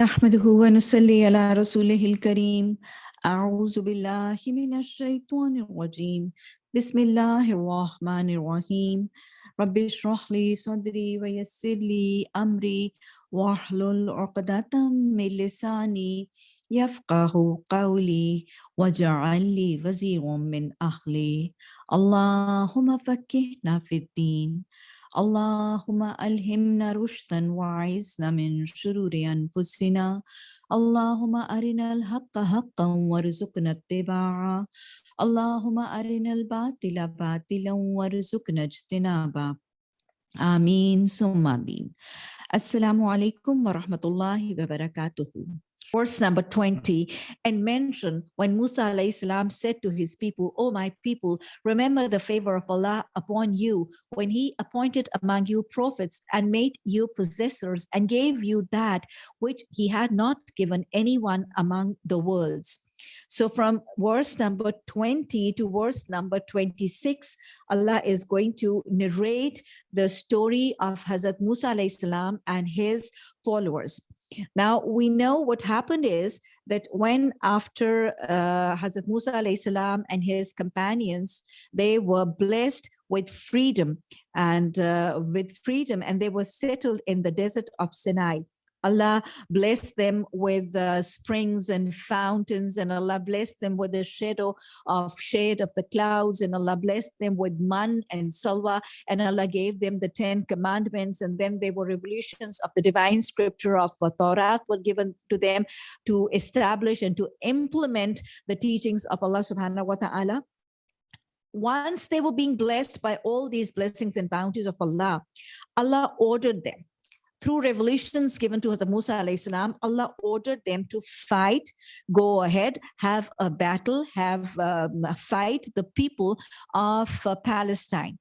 نحمده ونصلي على رسوله الكريم. أعوذ بالله من الشيطان الرجيم. بسم الله الرحمن الرحيم. رب اشرح لي صدري ويسر لي أمري. واحلل عقدة من لساني يفقه قولي. واجعل لي وزيرا من أهلي. اللهم فكهنا في الدين. اللهم ألهمنا رشدا وعزنا من شرور أنفسنا. اللهم أرنا الحق حقا وارزقنا اتباعه. اللهم أرنا الباطل باطلا وارزقنا اجتنابه. آمين ثم آمين. السلام عليكم ورحمة الله وبركاته. Verse number 20 and mention when Musa salam said to his people, "O my people, remember the favor of Allah upon you when he appointed among you prophets and made you possessors and gave you that which he had not given anyone among the worlds. So from verse number 20 to verse number 26, Allah is going to narrate the story of Hazrat Musa salam and his followers. Now we know what happened is that when after uh, Hazrat Musa salam and his companions, they were blessed with freedom and uh, with freedom and they were settled in the desert of Sinai. Allah bless them with uh, springs and fountains and Allah bless them with the shadow of shade of the clouds and Allah blessed them with man and salwa and Allah gave them the 10 commandments and then they were revelations of the divine scripture of uh, Torah were given to them to establish and to implement the teachings of Allah subhanahu wa ta'ala. Once they were being blessed by all these blessings and bounties of Allah, Allah ordered them through revelations given to Hazrat Musa salam, Allah ordered them to fight, go ahead, have a battle, have um, fight the people of uh, Palestine.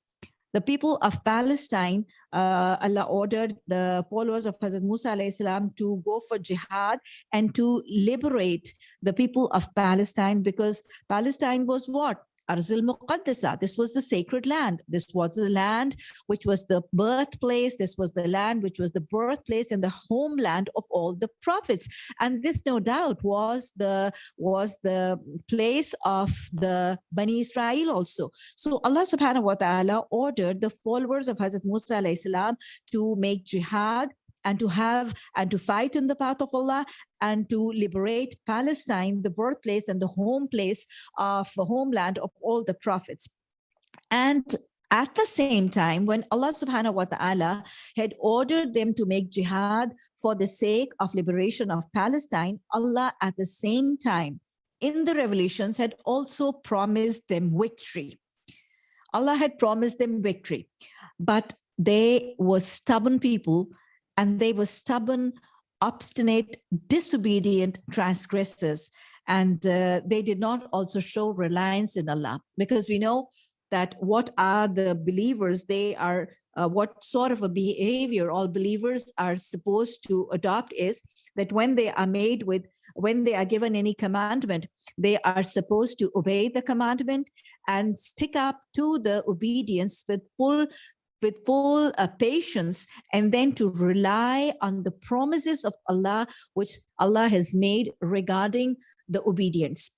The people of Palestine, uh, Allah ordered the followers of Hazrat Musa salam to go for jihad and to liberate the people of Palestine because Palestine was what? Arzul Muqaddasa. This was the sacred land. This was the land which was the birthplace. This was the land which was the birthplace and the homeland of all the prophets. And this, no doubt, was the was the place of the Bani Israel also. So Allah subhanahu wa ta'ala ordered the followers of Hazrat Musa to make jihad and to have and to fight in the path of Allah and to liberate Palestine, the birthplace and the home place of the homeland of all the prophets. And at the same time, when Allah subhanahu wa ta'ala had ordered them to make jihad for the sake of liberation of Palestine, Allah at the same time in the revelations had also promised them victory. Allah had promised them victory, but they were stubborn people and they were stubborn, obstinate, disobedient transgressors. And uh, they did not also show reliance in Allah because we know that what are the believers, they are uh, what sort of a behavior all believers are supposed to adopt is that when they are made with when they are given any commandment, they are supposed to obey the commandment and stick up to the obedience with full with full uh, patience and then to rely on the promises of Allah, which Allah has made regarding the obedience.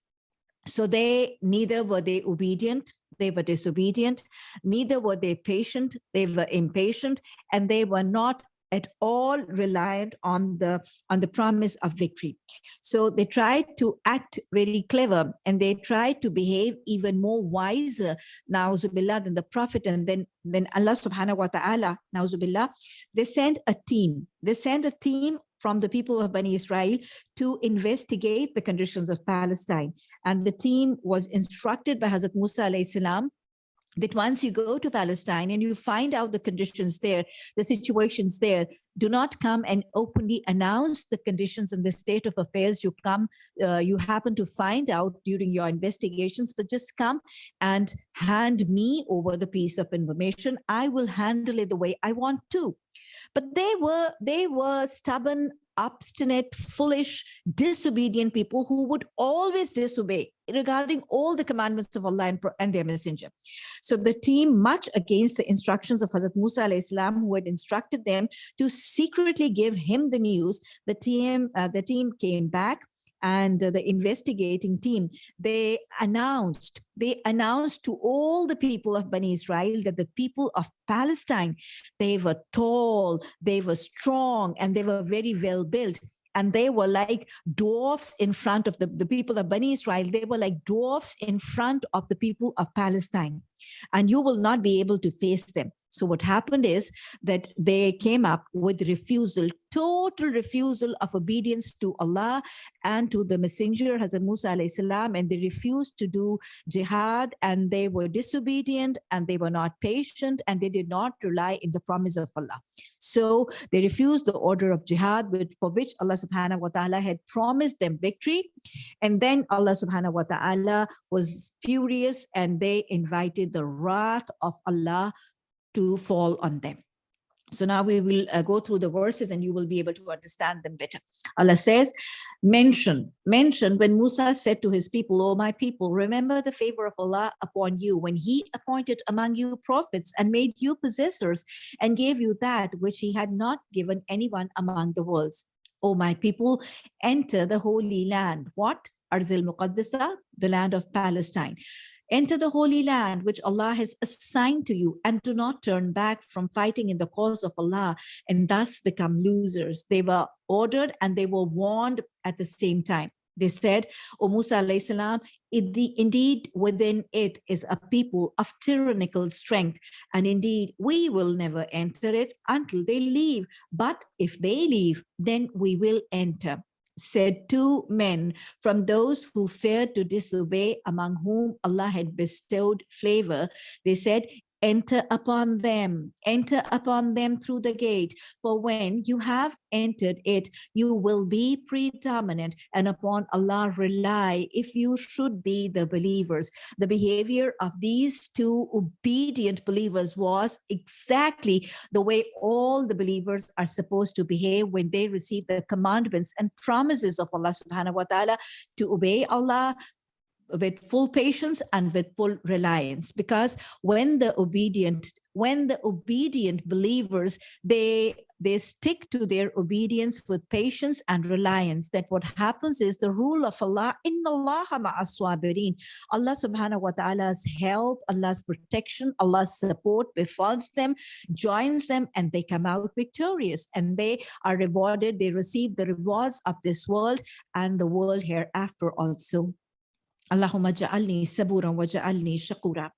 So they neither were they obedient, they were disobedient, neither were they patient, they were impatient, and they were not at all reliant on the on the promise of victory so they tried to act very clever and they tried to behave even more wiser na'uzubillah than the prophet and then then allah subhanahu wa ta'ala na'uzubillah they sent a team they sent a team from the people of Bani Israel to investigate the conditions of Palestine. And the team was instructed by Hazrat Musa salam that once you go to Palestine and you find out the conditions there, the situations there, do not come and openly announce the conditions and the state of affairs you come, uh, you happen to find out during your investigations, but just come and hand me over the piece of information. I will handle it the way I want to. But they were, they were stubborn, obstinate, foolish, disobedient people who would always disobey regarding all the commandments of Allah and, and, their messenger. So the team, much against the instructions of Hazrat Musa salam, who had instructed them to secretly give him the news. The team, uh, the team came back and the investigating team, they announced, they announced to all the people of Bani Israel that the people of Palestine, they were tall, they were strong, and they were very well built. And they were like dwarfs in front of the, the people of Bani Israel. They were like dwarfs in front of the people of Palestine. And you will not be able to face them. So what happened is that they came up with refusal, total refusal of obedience to Allah and to the messenger Hazrat Musa salam, and they refused to do jihad and they were disobedient and they were not patient and they did not rely in the promise of Allah. So they refused the order of jihad for which Allah subhanahu wa ta'ala had promised them victory. And then Allah subhanahu wa ta'ala was furious and they invited the wrath of Allah to fall on them. So now we will uh, go through the verses and you will be able to understand them better. Allah says, mention, mention when Musa said to his people, O my people, remember the favor of Allah upon you when he appointed among you prophets and made you possessors and gave you that which he had not given anyone among the worlds. O my people, enter the holy land. What? Arzil Muqaddasa, the land of Palestine. Enter the Holy Land, which Allah has assigned to you, and do not turn back from fighting in the cause of Allah and thus become losers. They were ordered and they were warned at the same time. They said, O Musa salam, indeed within it is a people of tyrannical strength, and indeed we will never enter it until they leave. But if they leave, then we will enter said two men from those who feared to disobey among whom Allah had bestowed favor. They said, enter upon them, enter upon them through the gate. For when you have entered it, you will be predominant and upon Allah rely if you should be the believers. The behavior of these two obedient believers was exactly the way all the believers are supposed to behave when they receive the commandments and promises of Allah subhanahu wa ta'ala to obey Allah, with full patience and with full reliance. Because when the obedient when the obedient believers they they stick to their obedience with patience and reliance that what happens is the rule of Allah in Allah Allah subhanahu wa ta'ala's help Allah's protection Allah's support befalls them joins them and they come out victorious. And they are rewarded they receive the rewards of this world and the world hereafter also Allahumma ja'alni saburan wa ja'alni shakura.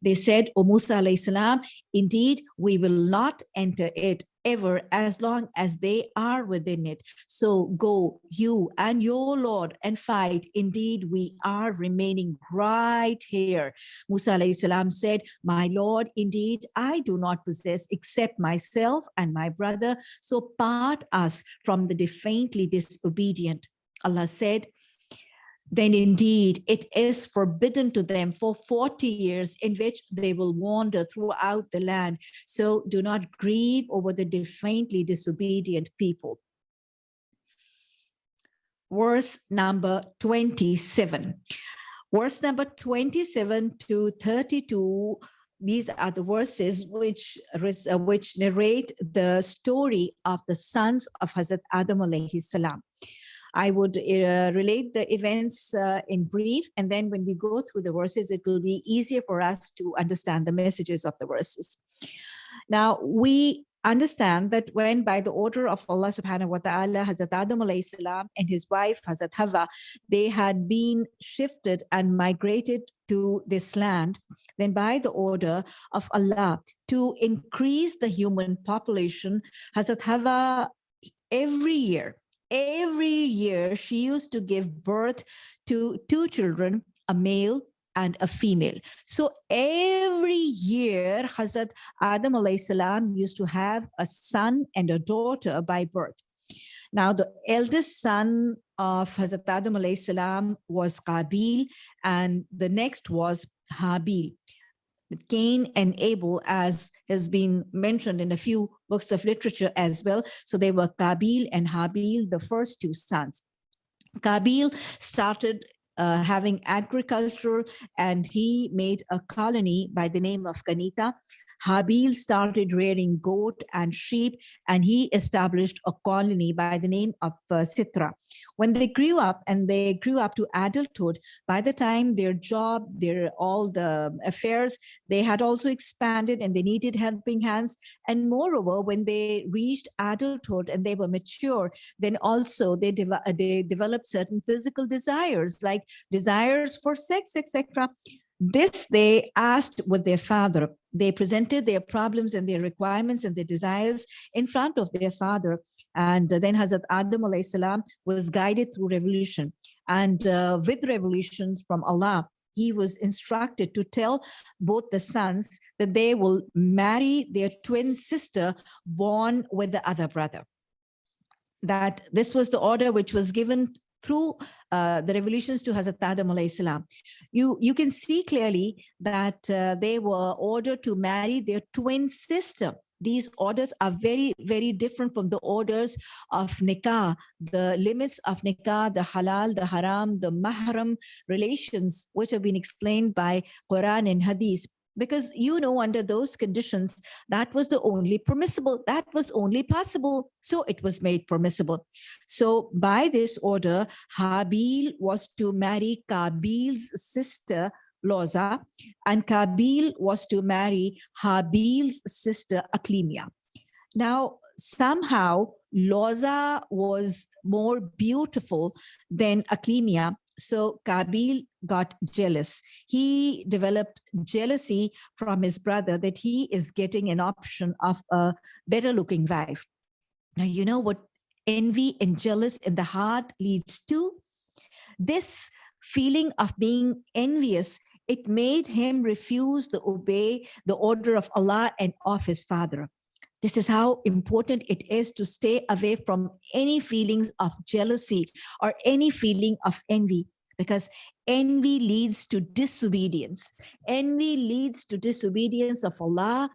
They said, O Musa alayhi salam, indeed, we will not enter it ever as long as they are within it. So go you and your Lord and fight. Indeed, we are remaining right here. Musa alayhi salam said, my Lord, indeed, I do not possess except myself and my brother. So part us from the defiantly disobedient. Allah said, then indeed it is forbidden to them for 40 years in which they will wander throughout the land. So do not grieve over the defiantly disobedient people. Verse number 27. Verse number 27 to 32 these are the verses which uh, which narrate the story of the sons of Hazrat Adam alayhi salam. I would uh, relate the events uh, in brief, and then when we go through the verses, it will be easier for us to understand the messages of the verses. Now, we understand that when by the order of Allah subhanahu wa ta'ala, Hazrat Adam salam and his wife Hazrat Hawa, they had been shifted and migrated to this land, then by the order of Allah to increase the human population, Hazrat Hawa every year every year she used to give birth to two children, a male and a female. So every year, Hazrat Adam salam used to have a son and a daughter by birth. Now, the eldest son of Hazrat Adam salam was Qabil, and the next was Habil. Cain and Abel, as has been mentioned in a few books of literature as well. So they were Kabil and Habil, the first two sons. Kabil started uh, having agriculture and he made a colony by the name of Kanita. Habil started rearing goat and sheep, and he established a colony by the name of uh, Sitra. When they grew up and they grew up to adulthood, by the time their job, their all the affairs, they had also expanded and they needed helping hands. And moreover, when they reached adulthood and they were mature, then also they, de they developed certain physical desires, like desires for sex, etc. This they asked with their father. They presented their problems and their requirements and their desires in front of their father. And then Hazrat Adam salam was guided through revolution. And uh, with revolutions from Allah, he was instructed to tell both the sons that they will marry their twin sister born with the other brother that this was the order which was given through uh, the revolutions to Hazrat Adam you, you can see clearly that uh, they were ordered to marry their twin sister. These orders are very, very different from the orders of nikah, the limits of nikah, the halal, the haram, the mahram relations, which have been explained by Quran and Hadith because you know under those conditions that was the only permissible that was only possible so it was made permissible. So by this order habil was to marry kabil's sister loza and kabil was to marry habil's sister aklimia. Now somehow loza was more beautiful than aklimia so Kabil got jealous. He developed jealousy from his brother that he is getting an option of a better looking wife. Now, you know what envy and jealous in the heart leads to? This feeling of being envious, it made him refuse to obey the order of Allah and of his father. This is how important it is to stay away from any feelings of jealousy or any feeling of envy because envy leads to disobedience. Envy leads to disobedience of Allah,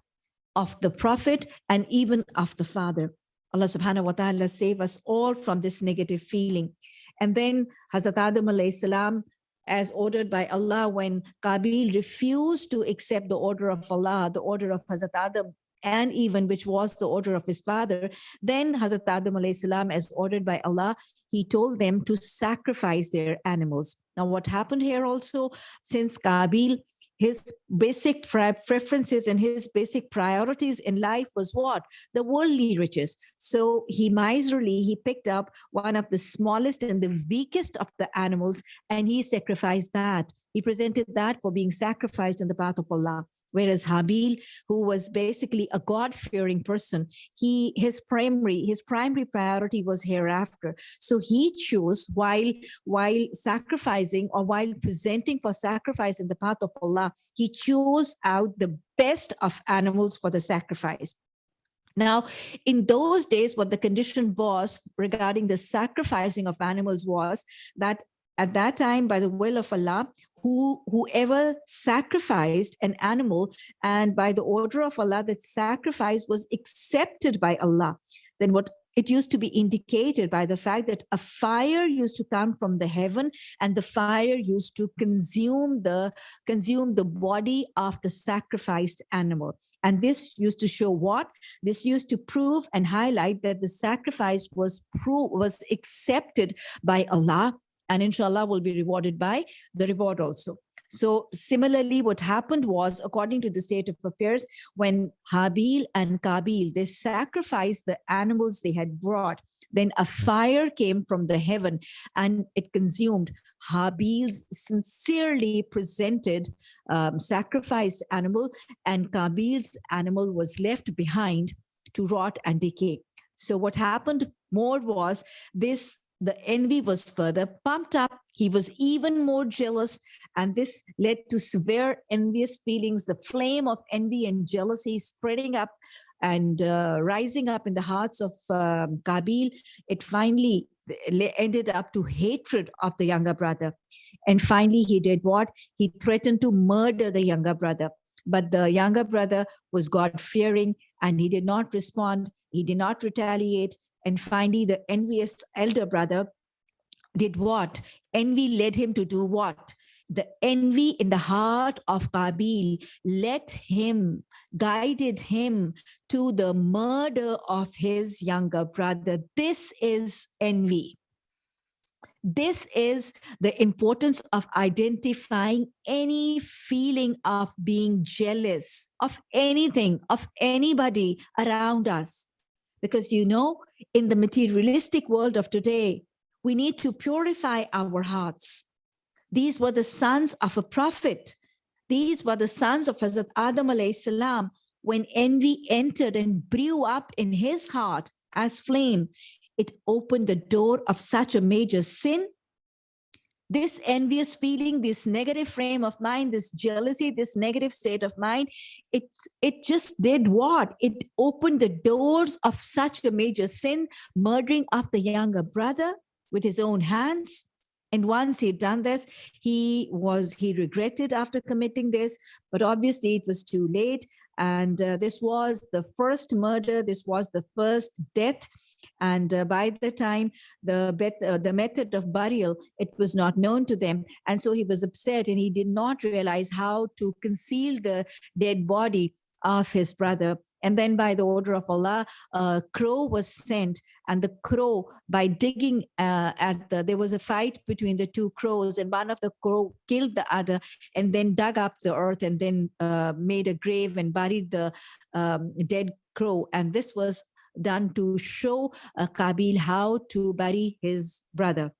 of the Prophet, and even of the Father. Allah subhanahu wa ta'ala save us all from this negative feeling. And then Hazrat Adam salam, as ordered by Allah, when Qabil refused to accept the order of Allah, the order of Hazrat Adam and even which was the order of his father, then Hazrat Adam salam, as ordered by Allah, he told them to sacrifice their animals. Now, what happened here also, since Kabil, his basic preferences and his basic priorities in life was what? The worldly riches. So he miserly, he picked up one of the smallest and the weakest of the animals and he sacrificed that. He presented that for being sacrificed in the path of Allah. Whereas Habil, who was basically a God-fearing person, he his primary his primary priority was hereafter. So he chose while while sacrificing or while presenting for sacrifice in the path of Allah, he chose out the best of animals for the sacrifice. Now, in those days, what the condition was regarding the sacrificing of animals was that at that time, by the will of Allah, who whoever sacrificed an animal and by the order of Allah, that sacrifice was accepted by Allah, then what it used to be indicated by the fact that a fire used to come from the heaven and the fire used to consume the consume the body of the sacrificed animal. And this used to show what? This used to prove and highlight that the sacrifice was pro was accepted by allah and inshallah will be rewarded by the reward also. So similarly, what happened was, according to the state of affairs, when Habil and Kabil, they sacrificed the animals they had brought, then a fire came from the heaven and it consumed Habil's sincerely presented um, sacrificed animal and Kabil's animal was left behind to rot and decay. So what happened more was this the envy was further pumped up. He was even more jealous, and this led to severe envious feelings, the flame of envy and jealousy spreading up and uh, rising up in the hearts of um, Kabil. It finally ended up to hatred of the younger brother. And finally, he did what? He threatened to murder the younger brother. But the younger brother was God-fearing and he did not respond. He did not retaliate. And finally, the envious elder brother did what? Envy led him to do what? the envy in the heart of Qabil led him, guided him to the murder of his younger brother. This is envy. This is the importance of identifying any feeling of being jealous of anything, of anybody around us. Because you know, in the materialistic world of today, we need to purify our hearts. These were the sons of a prophet. These were the sons of Hazrat Adam salam. When envy entered and blew up in his heart as flame, it opened the door of such a major sin. This envious feeling, this negative frame of mind, this jealousy, this negative state of mind, it, it just did what? It opened the doors of such a major sin, murdering of the younger brother with his own hands. And once he'd done this, he was, he regretted after committing this, but obviously it was too late. And uh, this was the first murder. This was the first death and uh, by the time the uh, the method of burial it was not known to them and so he was upset and he did not realize how to conceal the dead body of his brother. And then by the order of Allah, a crow was sent and the crow by digging uh, at the, there was a fight between the two crows and one of the crow killed the other and then dug up the earth and then uh, made a grave and buried the um, dead crow. And this was done to show uh, Qabil how to bury his brother.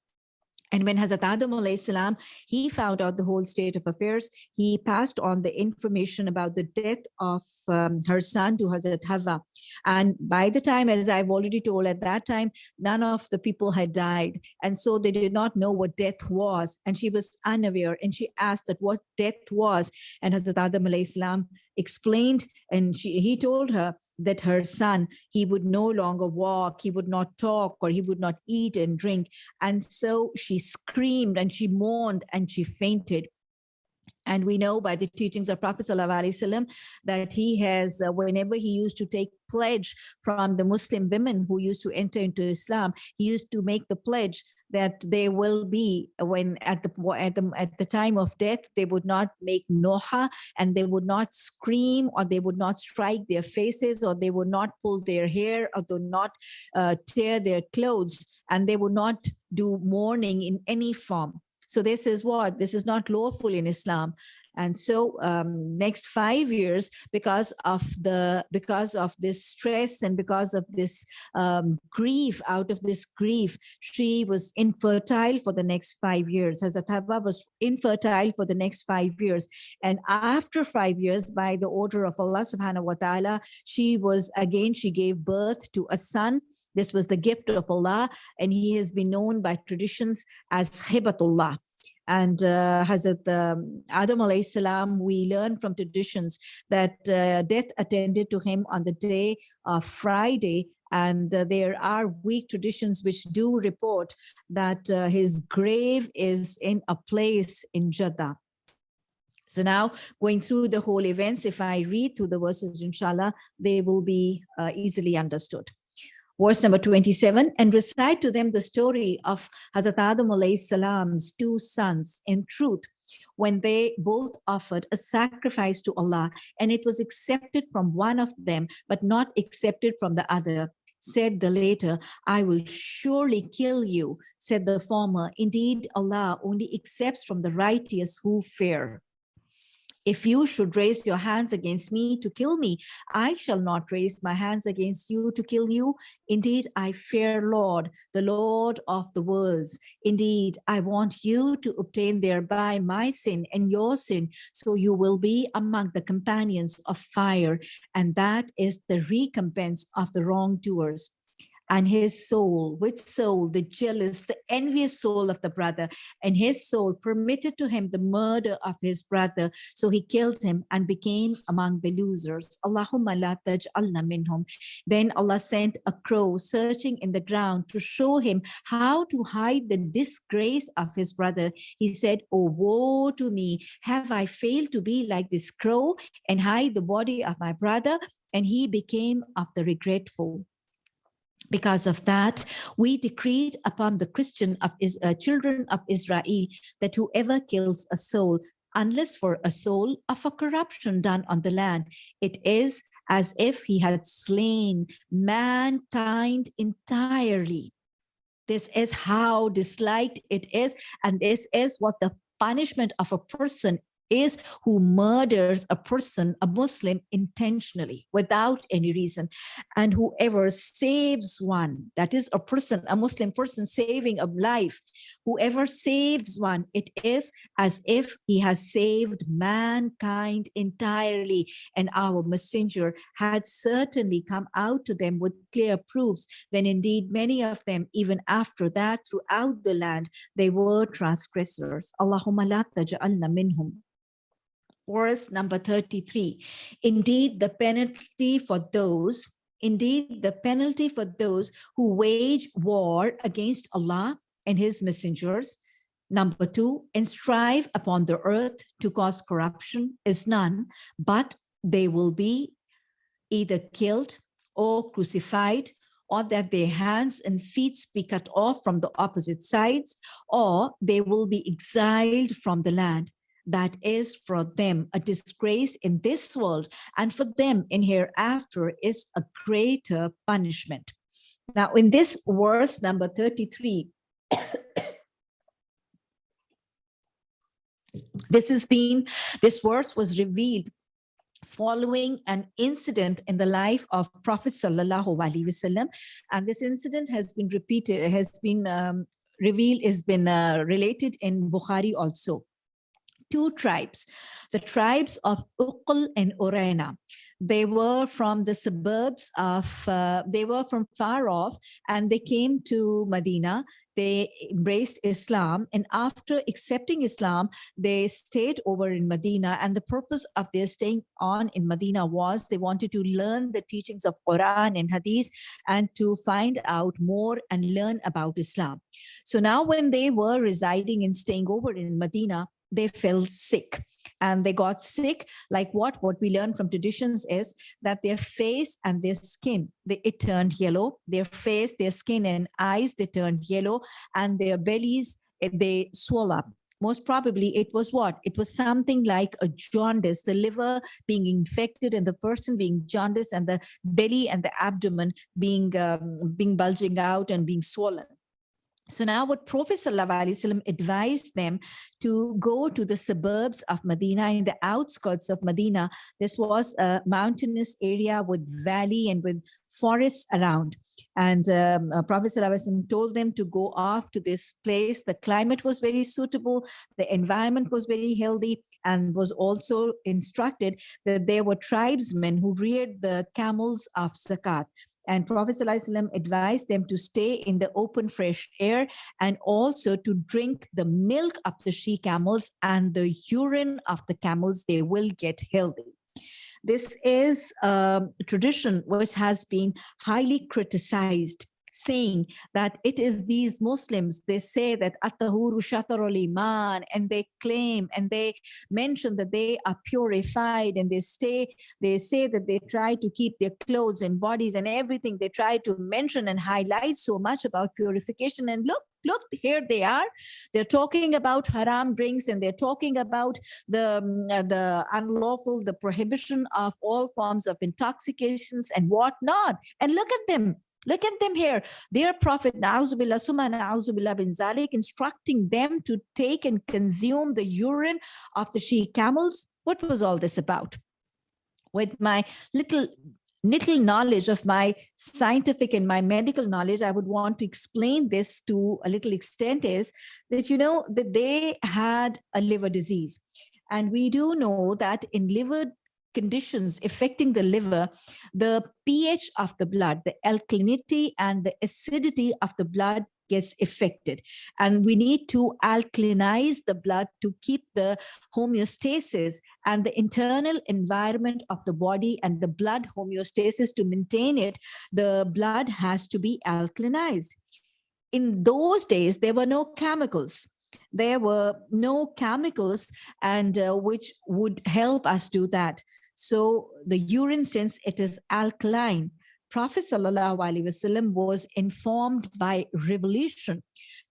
And when Hazrat Adam salam, he found out the whole state of affairs, he passed on the information about the death of um, her son to Hazrat Hawa. And by the time, as I've already told at that time, none of the people had died. And so they did not know what death was. And she was unaware and she asked that what death was. And Hazrat Adam salam explained and she, he told her that her son, he would no longer walk, he would not talk, or he would not eat and drink. And so she screamed and she mourned and she fainted. And we know by the teachings of Prophet ﷺ that he has, uh, whenever he used to take pledge from the Muslim women who used to enter into Islam, he used to make the pledge that they will be when at the at the at the time of death they would not make noha and they would not scream or they would not strike their faces or they would not pull their hair or do not uh, tear their clothes and they would not do mourning in any form so this is what? This is not lawful in Islam. And so um, next five years, because of the because of this stress and because of this um, grief, out of this grief, she was infertile for the next five years. Hazrat Hawa was infertile for the next five years. And after five years, by the order of Allah subhanahu wa ta'ala, she was again, she gave birth to a son. This was the gift of Allah, and he has been known by traditions as Hibatullah. And uh, Hazrat um, Adam alayhi salam, we learn from traditions that uh, death attended to him on the day of Friday. And uh, there are weak traditions which do report that uh, his grave is in a place in Jeddah. So now going through the whole events, if I read through the verses, inshallah, they will be uh, easily understood verse number 27, and recite to them the story of Hazrat Adam salam's two sons in truth, when they both offered a sacrifice to Allah, and it was accepted from one of them, but not accepted from the other. Said the later, I will surely kill you, said the former. Indeed, Allah only accepts from the righteous who fear. If you should raise your hands against me to kill me, I shall not raise my hands against you to kill you. Indeed, I fear Lord, the Lord of the worlds. Indeed, I want you to obtain thereby my sin and your sin, so you will be among the companions of fire. And that is the recompense of the wrongdoers and his soul, which soul, the jealous, the envious soul of the brother, and his soul permitted to him the murder of his brother. So he killed him and became among the losers. Allahumma la taj'alna minhum. Then Allah sent a crow searching in the ground to show him how to hide the disgrace of his brother. He said, Oh, woe to me. Have I failed to be like this crow and hide the body of my brother? And he became of the regretful. Because of that, we decreed upon the Christian of is, uh, children of Israel that whoever kills a soul, unless for a soul of a corruption done on the land, it is as if he had slain mankind entirely. This is how disliked it is, and this is what the punishment of a person is who murders a person, a Muslim, intentionally without any reason. And whoever saves one, that is a person, a Muslim person saving a life, whoever saves one, it is as if he has saved mankind entirely. And our messenger had certainly come out to them with clear proofs when indeed many of them, even after that, throughout the land, they were transgressors. Allahumma la taj'alna minhum verse number 33. Indeed, the penalty for those, indeed, the penalty for those who wage war against Allah and his messengers, number two, and strive upon the earth to cause corruption is none, but they will be either killed or crucified or that their hands and feet be cut off from the opposite sides, or they will be exiled from the land that is for them a disgrace in this world and for them in hereafter is a greater punishment. Now in this verse number 33, this has been, this verse was revealed following an incident in the life of Prophet Sallallahu Alaihi Wasallam. And this incident has been repeated, has been um, revealed, has been uh, related in Bukhari also two tribes, the tribes of Uql and Urena. They were from the suburbs of, uh, they were from far off and they came to Medina they embraced Islam and after accepting Islam, they stayed over in Medina and the purpose of their staying on in Medina was they wanted to learn the teachings of Quran and Hadith and to find out more and learn about Islam. So now when they were residing and staying over in Medina, they fell sick. And they got sick like what what we learn from traditions is that their face and their skin they, it turned yellow. Their face their skin and eyes they turned yellow and their bellies eh, they swell up. Most probably it was what? It was something like a jaundice the liver being infected and the person being jaundice and the belly and the abdomen being um, being bulging out and being swollen so now what Prophet ﷺ advised them to go to the suburbs of Medina, in the outskirts of Medina. This was a mountainous area with valley and with forests around. And um, uh, Prophet ﷺ told them to go off to this place. The climate was very suitable. The environment was very healthy and was also instructed that there were tribesmen who reared the camels of Zakat. And Prophet ﷺ advised them to stay in the open fresh air and also to drink the milk of the she camels and the urine of the camels, they will get healthy. This is a tradition which has been highly criticized saying that it is these Muslims, they say that At-Tahuru Shatarul Iman, and they claim and they mention that they are purified and they stay, they say that they try to keep their clothes and bodies and everything. They try to mention and highlight so much about purification. And look, look here they are they're talking about haram drinks and they're talking about the um, uh, the unlawful the prohibition of all forms of intoxications and whatnot and look at them Look at them here. Their prophet, Na'uzubillah, Summa Na'uzubillah bin Zalik, instructing them to take and consume the urine of the she camels. What was all this about? With my little little knowledge of my scientific and my medical knowledge, I would want to explain this to a little extent is that, you know, that they had a liver disease. And we do know that in liver conditions affecting the liver, the pH of the blood, the alkalinity and the acidity of the blood gets affected. And we need to alkalinize the blood to keep the homeostasis and the internal environment of the body and the blood homeostasis to maintain it, the blood has to be alkalinized. In those days, there were no chemicals there were no chemicals and uh, which would help us do that. So the urine, since it is alkaline, Prophet ﷺ was informed by revelation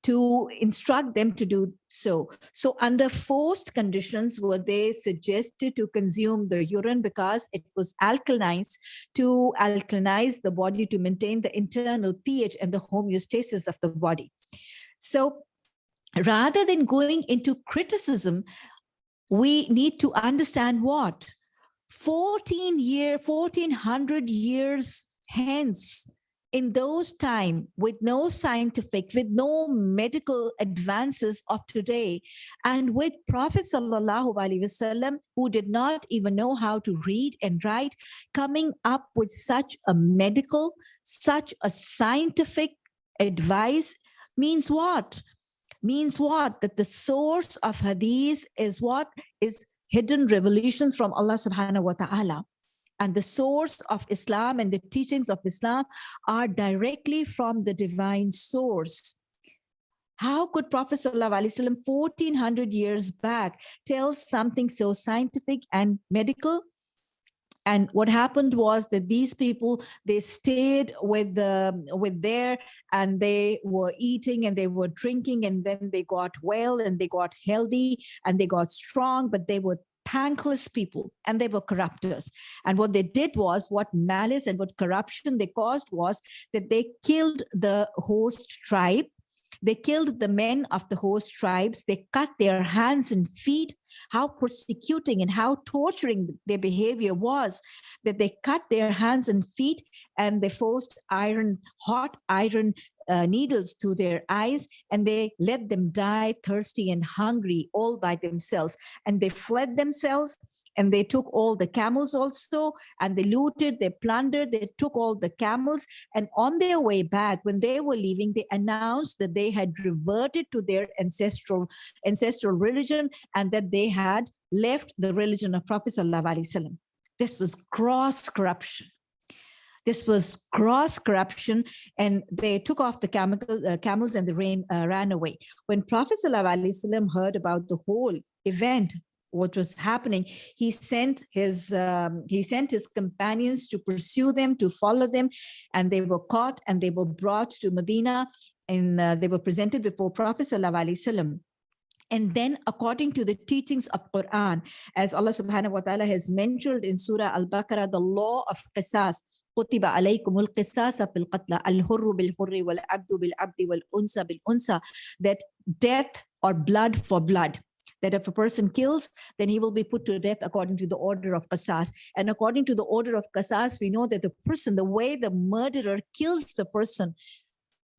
to instruct them to do so. So under forced conditions were they suggested to consume the urine because it was alkalinized to alkalinize the body to maintain the internal pH and the homeostasis of the body. So rather than going into criticism, we need to understand what 14 year 1400 years hence in those time with no scientific with no medical advances of today and with prophet sallallahu alaihi wasallam who did not even know how to read and write coming up with such a medical such a scientific advice means what? Means what? That the source of hadith is what? Is hidden revelations from Allah subhanahu wa ta'ala and the source of Islam and the teachings of Islam are directly from the divine source. How could Prophet ﷺ 1400 years back tell something so scientific and medical? And what happened was that these people, they stayed with the with there and they were eating and they were drinking and then they got well and they got healthy and they got strong, but they were thankless people and they were corruptors. And what they did was what malice and what corruption they caused was that they killed the host tribe. They killed the men of the host tribes. They cut their hands and feet. How persecuting and how torturing their behavior was that they cut their hands and feet and they forced iron, hot iron uh, needles to their eyes and they let them die thirsty and hungry all by themselves. And they fled themselves and they took all the camels also and they looted they plundered they took all the camels. And on their way back when they were leaving they announced that they had reverted to their ancestral ancestral religion and that they had left the religion of prophet sallallahu alaihi wasallam. This was gross corruption this was gross corruption, and they took off the chemical, uh, camels and the rain uh, ran away. When Prophet ﷺ heard about the whole event, what was happening, he sent his um, he sent his companions to pursue them, to follow them, and they were caught and they were brought to Medina, and uh, they were presented before Prophet ﷺ. And then according to the teachings of Quran, as Allah subhanahu wa ta'ala has mentioned in Surah Al-Baqarah, the law of qisas, كتب عليكم القصاص في القتلى الحر بالحر والعبد بالعبد والأنثى بالأنثى that death or blood for blood that if a person kills, then he will be put to death according to the order of Qasas. And according to the order of Qasas, we know that the person, the way the murderer kills the person,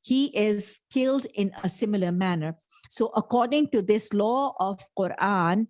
he is killed in a similar manner. So according to this law of Quran,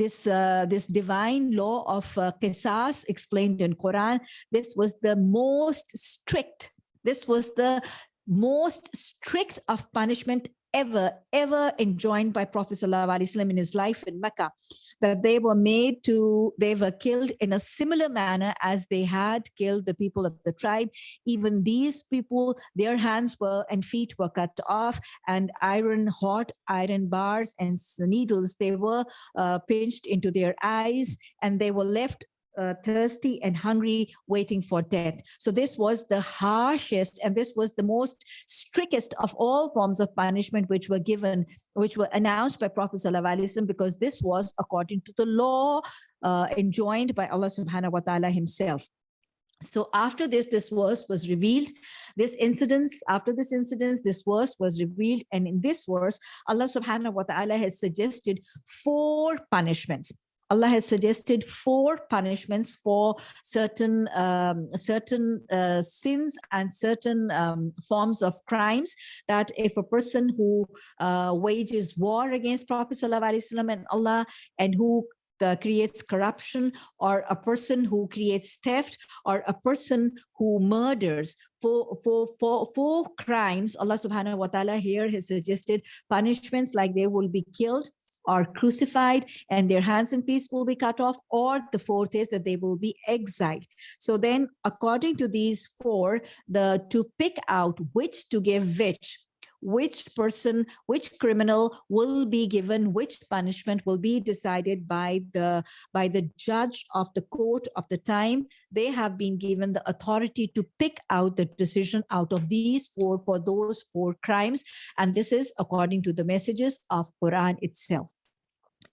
this uh, this divine law of uh, qisas explained in Quran, this was the most strict, this was the most strict of punishment ever, ever enjoined by Prophet ﷺ in his life in Mecca, that they were made to, they were killed in a similar manner as they had killed the people of the tribe. Even these people, their hands were and feet were cut off and iron, hot iron bars and needles, they were uh, pinched into their eyes and they were left uh, thirsty and hungry, waiting for death. So this was the harshest and this was the most strictest of all forms of punishment which were given, which were announced by Prophet Sallallahu because this was according to the law uh, enjoined by Allah subhanahu wa ta'ala himself. So after this, this verse was revealed, this incidents, after this incident, this verse was revealed. And in this verse, Allah subhanahu wa ta'ala has suggested four punishments. Allah has suggested four punishments for certain um, certain uh, sins and certain um, forms of crimes that if a person who uh, wages war against Prophet ﷺ and Allah and who uh, creates corruption or a person who creates theft or a person who murders for for for for crimes allah subhanahu wa ta'ala here has suggested punishments like they will be killed are crucified and their hands and feet will be cut off or the fourth is that they will be exiled. So then according to these four the to pick out which to give which which person, which criminal will be given, which punishment will be decided by the, by the judge of the court of the time. They have been given the authority to pick out the decision out of these four for those four crimes. And this is according to the messages of Quran itself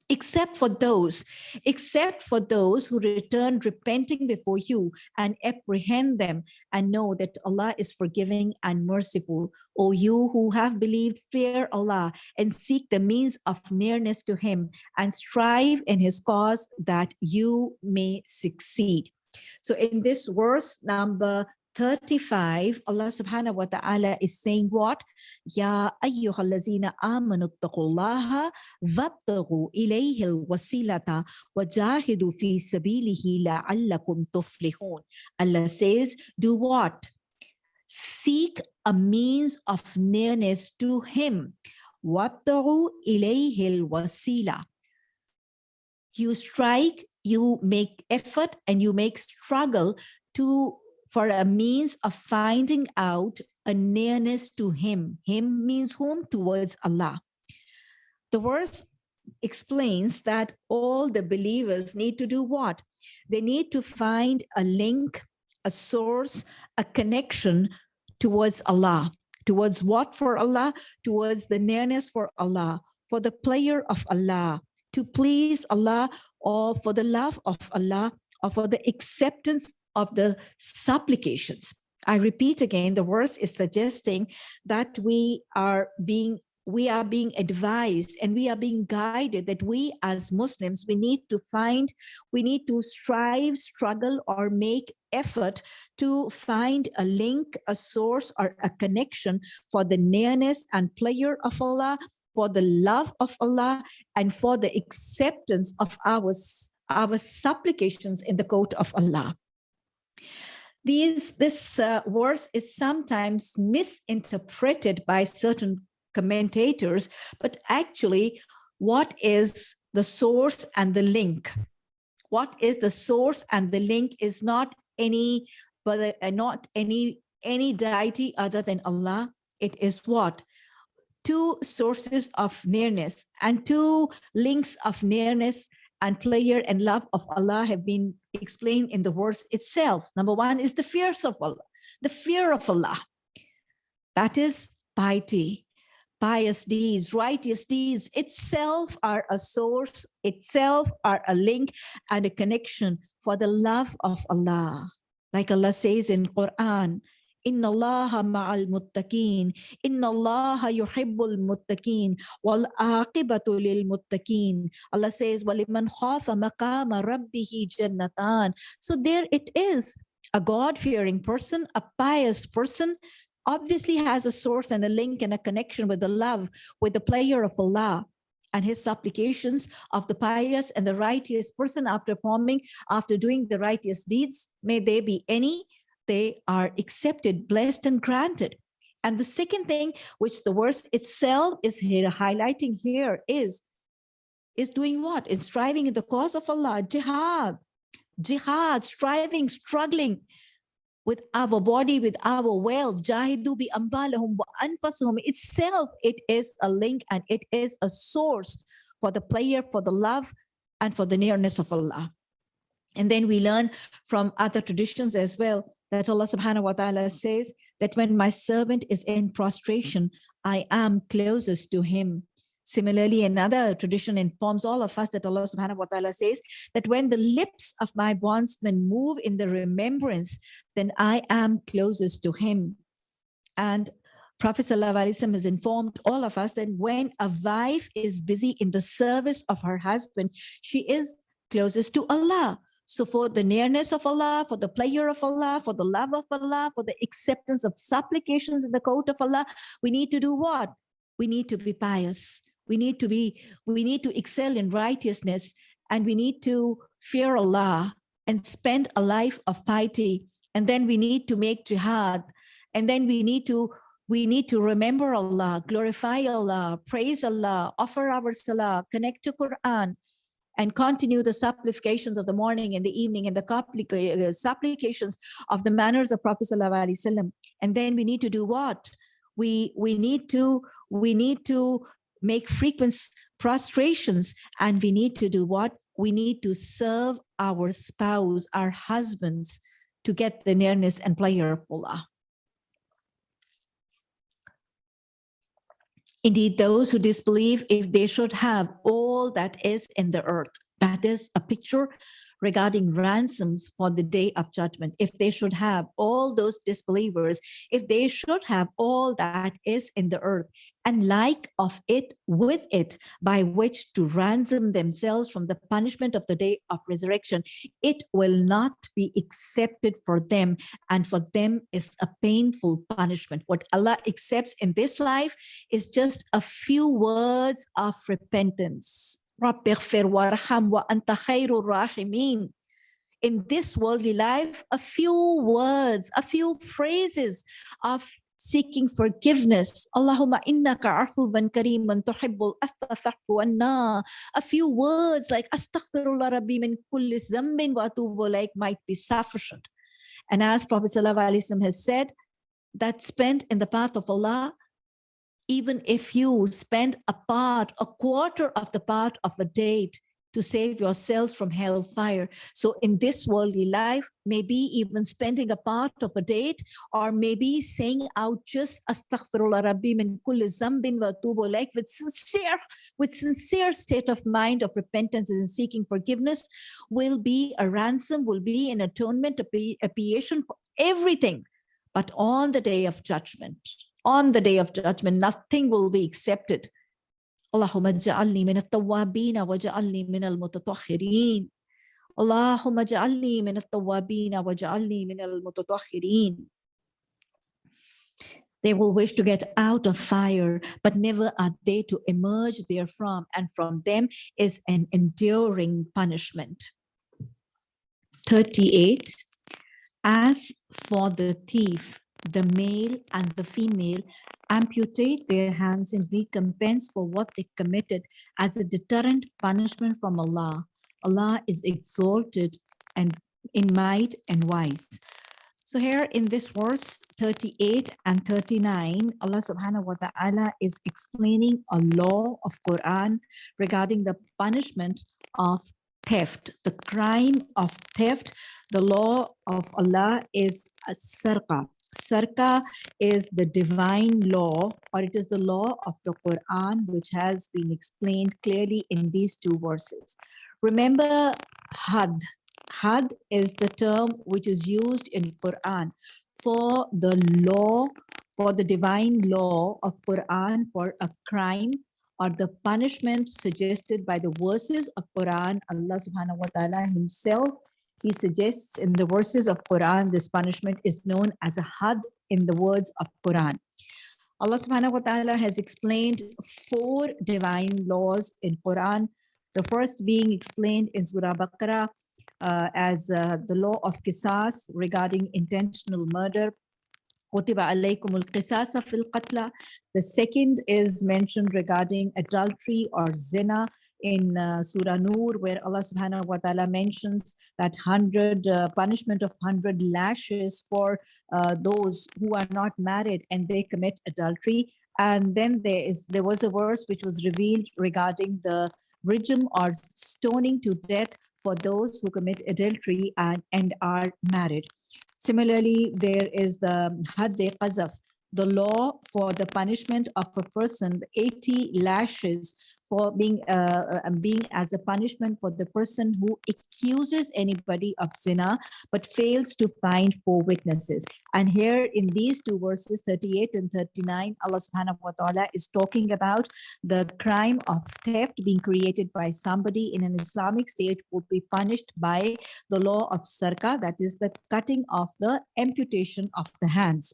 except for those, except for those who return repenting before you and apprehend them and know that Allah is forgiving and merciful. O you who have believed, fear Allah and seek the means of nearness to him and strive in his cause that you may succeed. So in this verse number 35, Allah subhanahu wa ta'ala is saying what? Ya ayyuhallazina amanu taqullaha wabtaghu ilayhi alwasilata wajahidu fi sabilihi la'allakum tuflihun. Allah says, do what? Seek a means of nearness to him. Wabtaghu ilayhi alwasila. You strike, you make effort and you make struggle to for a means of finding out a nearness to him. Him means whom? Towards Allah. The verse explains that all the believers need to do what? They need to find a link, a source, a connection towards Allah. Towards what for Allah? Towards the nearness for Allah, for the pleasure of Allah, to please Allah, or for the love of Allah, or for the acceptance of the supplications. I repeat again, the verse is suggesting that we are being we are being advised and we are being guided that we as Muslims, we need to find, we need to strive, struggle, or make effort to find a link, a source, or a connection for the nearness and pleasure of Allah, for the love of Allah, and for the acceptance of our, our supplications in the court of Allah. These, this uh, verse is sometimes misinterpreted by certain commentators, but actually what is the source and the link? What is the source and the link is not any, but uh, not any, any deity other than Allah. It is what? Two sources of nearness and two links of nearness and pleasure and love of Allah have been explained in the verse itself. Number one is the fears of Allah, the fear of Allah. That is piety, pious deeds, righteous deeds itself are a source, itself are a link and a connection for the love of Allah. Like Allah says in Quran, Ma'al muttaqin. Inna Allah yuhibbul muttaqin. Wal aqibatu lil muttaqin. Allah says, Waliman khafa maqama rabbihi jannatan. So there it is. A God-fearing person, a pious person, obviously has a source and a link and a connection with the love, with the pleasure of Allah and his supplications of the pious and the righteous person after performing, after doing the righteous deeds, may there be any, they are accepted, blessed, and granted. And the second thing, which the verse itself is here highlighting here is, is doing what? Is striving in the cause of Allah, jihad, jihad, striving, struggling with our body, with our wealth, jahidu bi ambalahum wa anfasuhum. Itself, it is a link and it is a source for the player, for the love, and for the nearness of Allah. And then we learn from other traditions as well that Allah subhanahu wa ta'ala says that when my servant is in prostration, I am closest to him. Similarly, another tradition informs all of us that Allah subhanahu wa ta'ala says that when the lips of my bondsman move in the remembrance, then I am closest to him. And Prophet ﷺ has informed all of us that when a wife is busy in the service of her husband, she is closest to Allah. So for the nearness of Allah, for the pleasure of Allah, for the love of Allah, for the acceptance of supplications in the court of Allah, we need to do what? We need to be pious. We need to be, we need to excel in righteousness and we need to fear Allah and spend a life of piety. And then we need to make jihad. And then we need to we need to remember Allah, glorify Allah, praise Allah, offer our salah, connect to Quran, and continue the supplications of the morning and the evening and the uh, supplications of the manners of Prophet Wasallam. And then we need to do what? we we need to we need to make frequent prostrations and we need to do what we need to serve our spouse our husbands to get the nearness and pleasure of allah Indeed, those who disbelieve, if they should have all that is in the earth, that is a picture regarding ransoms for the day of judgment, if they should have all those disbelievers, if they should have all that is in the earth, and like of it with it, by which to ransom themselves from the punishment of the day of resurrection, it will not be accepted for them, and for them is a painful punishment. What Allah accepts in this life is just a few words of repentance رب اغفر وارحم وأنت خير الراحمين in this worldly life, a few words, a few phrases of seeking forgiveness. Allahumma innaka afuwan kareeman tuhibbul afwa fa'fu anna. A few words like astaghfirullah rabbi min kulli zambin wa atubu like might be sufficient. And as Prophet ﷺ has said, that spent in the path of Allah even if you spend a part, a quarter of the part of a date to save yourselves from hellfire. So in this worldly life, maybe even spending a part of a date or maybe saying out just astaghfirullah rabbi min kulli zambin wa tubu like with sincere, with sincere state of mind of repentance and seeking forgiveness will be a ransom, will be an atonement, a expiation for everything. But on the day of judgment, on the day of judgment, nothing will be accepted. Allahumma ja'alni min at-tawwabina wa ja'alni min al-mutatahhirin. Allahumma ja'alni min at-tawwabina wa ja'alni min al-mutatahhirin. They will wish to get out of fire, but never are they to emerge therefrom, and from them is an enduring punishment. 38. As for the thief, the male and the female amputate their hands in recompense for what they committed as a deterrent punishment from Allah. Allah is exalted and in might and wise. So here in this verse 38 and 39, Allah subhanahu wa ta'ala is explaining a law of Quran regarding the punishment of theft, the crime of theft. The law of Allah is a sarqa, Sarka is the divine law, or it is the law of the Quran, which has been explained clearly in these two verses. Remember hadd. Hadd is the term which is used in Quran for the law, for the divine law of Quran for a crime or the punishment suggested by the verses of Quran, Allah subhanahu wa ta'ala himself he suggests in the verses of Quran, this punishment is known as a hadd in the words of Quran. Allah subhanahu wa ta'ala has explained four divine laws in Quran. The first being explained in Surah Baqarah uh, as uh, the law of qisas regarding intentional murder. The second is mentioned regarding adultery or zina in uh, Surah Noor, where Allah subhanahu wa ta'ala mentions that 100 uh, punishment of 100 lashes for uh, those who are not married and they commit adultery. And then there is there was a verse which was revealed regarding the rajm or stoning to death for those who commit adultery and, and are married. Similarly, there is the Hadde Qazaf, the law for the punishment of a person 80 lashes for being uh, uh being as a punishment for the person who accuses anybody of zina but fails to find four witnesses. And here in these two verses 38 and 39 allah subhanahu wa ta'ala is talking about the crime of theft being created by somebody in an islamic state would be punished by the law of sarka that is the cutting of the amputation of the hands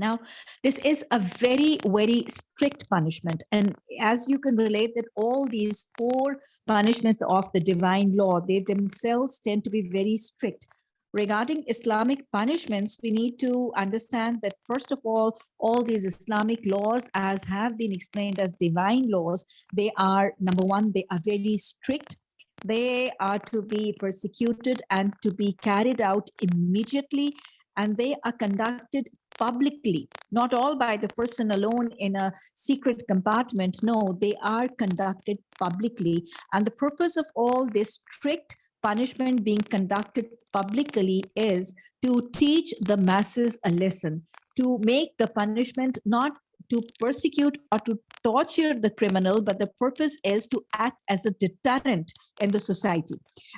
now, this is a very, very strict punishment. And as you can relate that all these four punishments of the divine law, they themselves tend to be very strict. Regarding Islamic punishments, we need to understand that first of all, all these Islamic laws as have been explained as divine laws, they are number one, they are very strict they are to be persecuted and to be carried out immediately and they are conducted publicly, not all by the person alone in a secret compartment. No, they are conducted publicly. And the purpose of all this strict punishment being conducted publicly is to teach the masses a lesson, to make the punishment not to persecute or to torture the criminal, but the purpose is to act as a deterrent in the society,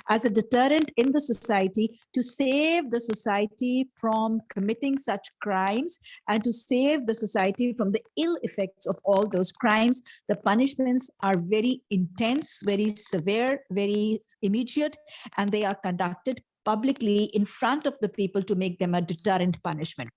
as a deterrent in the society to save the society from committing such crimes and to save the society from the ill effects of all those crimes. The punishments are very intense, very severe, very immediate, and they are conducted publicly in front of the people to make them a deterrent punishment.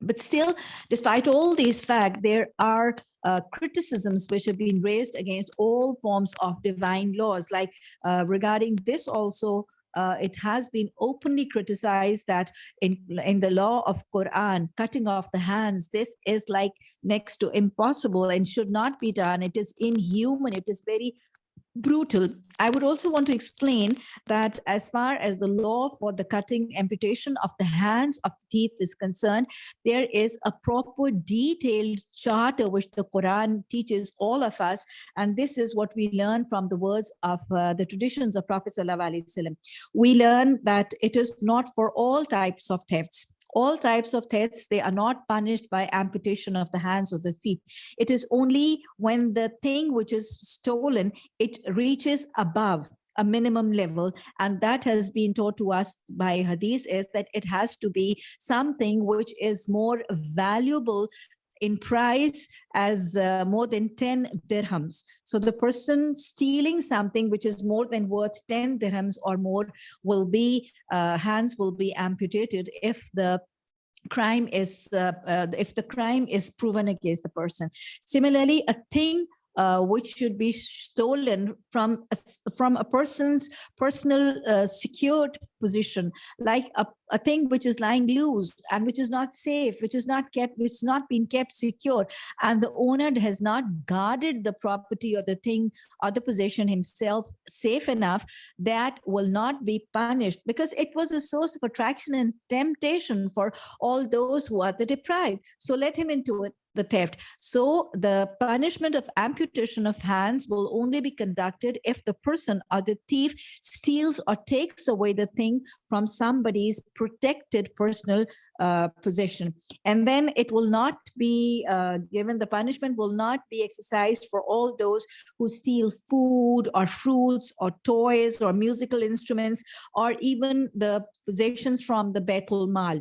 But still, despite all these facts, there are uh, criticisms which have been raised against all forms of divine laws, like uh, regarding this also, uh, it has been openly criticized that in, in the law of Quran, cutting off the hands, this is like next to impossible and should not be done. It is inhuman. It is very brutal. I would also want to explain that as far as the law for the cutting amputation of the hands of the thief is concerned, there is a proper detailed charter which the Quran teaches all of us. And this is what we learn from the words of uh, the traditions of Prophet Wasallam. We learn that it is not for all types of thefts all types of thefts, they are not punished by amputation of the hands or the feet. It is only when the thing which is stolen, it reaches above a minimum level and that has been taught to us by hadith is that it has to be something which is more valuable in price as uh, more than 10 dirhams. So the person stealing something which is more than worth 10 dirhams or more will be, uh, hands will be amputated if the crime is uh, uh, if the crime is proven against the person similarly a thing uh, which should be stolen from a, from a person's personal uh, secured position, like a, a thing which is lying loose and which is not safe, which is not kept, which is not been kept secure, and the owner has not guarded the property or the thing or the possession himself safe enough, that will not be punished because it was a source of attraction and temptation for all those who are the deprived. So let him into it the theft. So the punishment of amputation of hands will only be conducted if the person or the thief steals or takes away the thing from somebody's protected personal uh, possession. And then it will not be uh, given, the punishment will not be exercised for all those who steal food or fruits or toys or musical instruments or even the possessions from the Baitul Mal.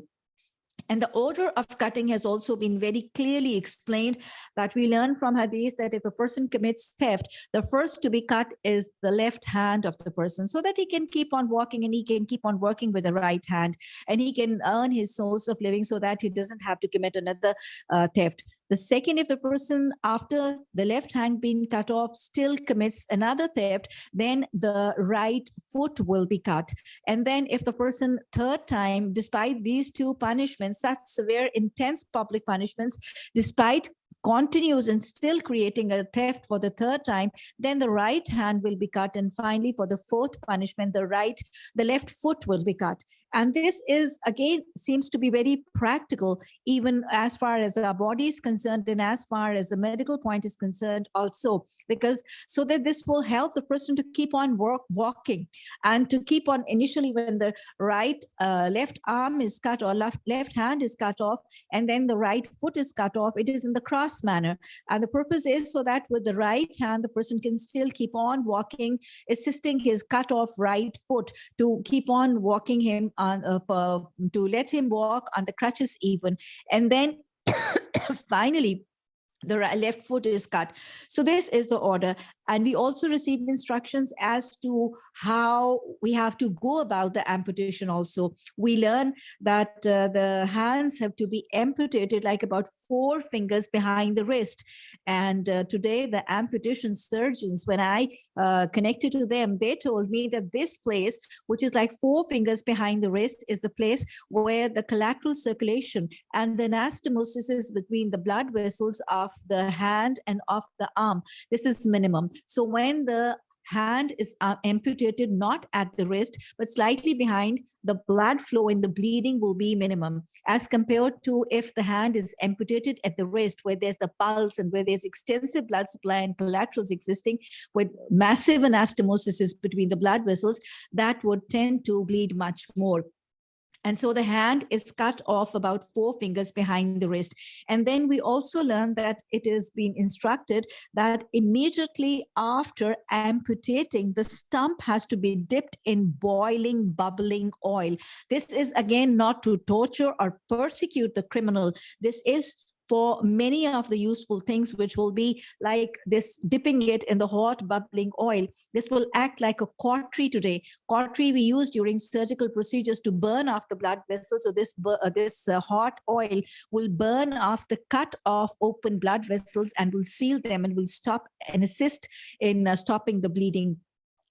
And the order of cutting has also been very clearly explained that we learn from hadith that if a person commits theft, the first to be cut is the left hand of the person so that he can keep on walking and he can keep on working with the right hand and he can earn his source of living so that he doesn't have to commit another uh, theft. The second, if the person after the left hand being cut off still commits another theft, then the right foot will be cut. And then if the person third time, despite these two punishments, such severe, intense public punishments, despite continues and still creating a theft for the third time, then the right hand will be cut. And finally, for the fourth punishment, the right, the left foot will be cut. And this is, again, seems to be very practical, even as far as our body is concerned and as far as the medical point is concerned also, because so that this will help the person to keep on work, walking and to keep on initially when the right uh, left arm is cut or left, left hand is cut off, and then the right foot is cut off, it is in the cross manner. And the purpose is so that with the right hand, the person can still keep on walking, assisting his cut off right foot to keep on walking him on uh, for, to let him walk on the crutches even. And then finally, the left foot is cut. So this is the order. And we also receive instructions as to how we have to go about the amputation also. We learn that uh, the hands have to be amputated like about four fingers behind the wrist. And uh, today the amputation surgeons, when I uh, connected to them, they told me that this place, which is like four fingers behind the wrist, is the place where the collateral circulation and the anastomosis is between the blood vessels of the hand and of the arm. This is minimum. So when the hand is uh, amputated not at the wrist, but slightly behind, the blood flow and the bleeding will be minimum as compared to if the hand is amputated at the wrist where there's the pulse and where there's extensive blood supply and collaterals existing with massive anastomosis between the blood vessels, that would tend to bleed much more. And so the hand is cut off about four fingers behind the wrist. And then we also learn that it is being instructed that immediately after amputating, the stump has to be dipped in boiling, bubbling oil. This is again not to torture or persecute the criminal. This is for many of the useful things, which will be like this dipping it in the hot bubbling oil. This will act like a cautery today. Cautery we use during surgical procedures to burn off the blood vessels. So this, uh, this uh, hot oil will burn off the cut off open blood vessels and will seal them and will stop and assist in uh, stopping the bleeding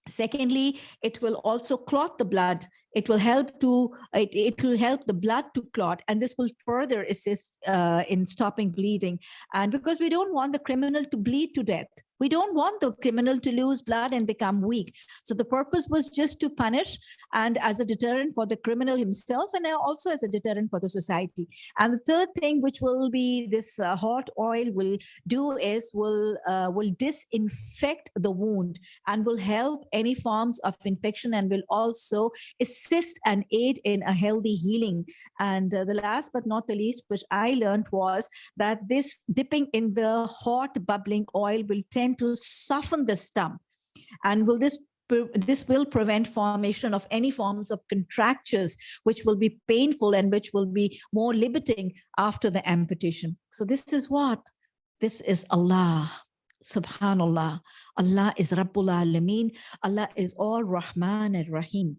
Secondly, it will also clot the blood. It will help to it, it will help the blood to clot, and this will further assist uh, in stopping bleeding. And because we don't want the criminal to bleed to death, we don't want the criminal to lose blood and become weak. So the purpose was just to punish and as a deterrent for the criminal himself and also as a deterrent for the society. And the third thing which will be this uh, hot oil will do is will uh, will disinfect the wound and will help any forms of infection and will also assist and aid in a healthy healing. And uh, the last but not the least, which I learned was that this dipping in the hot bubbling oil will tend to soften the stump. And will this this will prevent formation of any forms of contractures, which will be painful and which will be more limiting after the amputation. So this is what? This is Allah. Subhanallah. Allah is Rabbul Alameen. Allah is all Rahman and Rahim.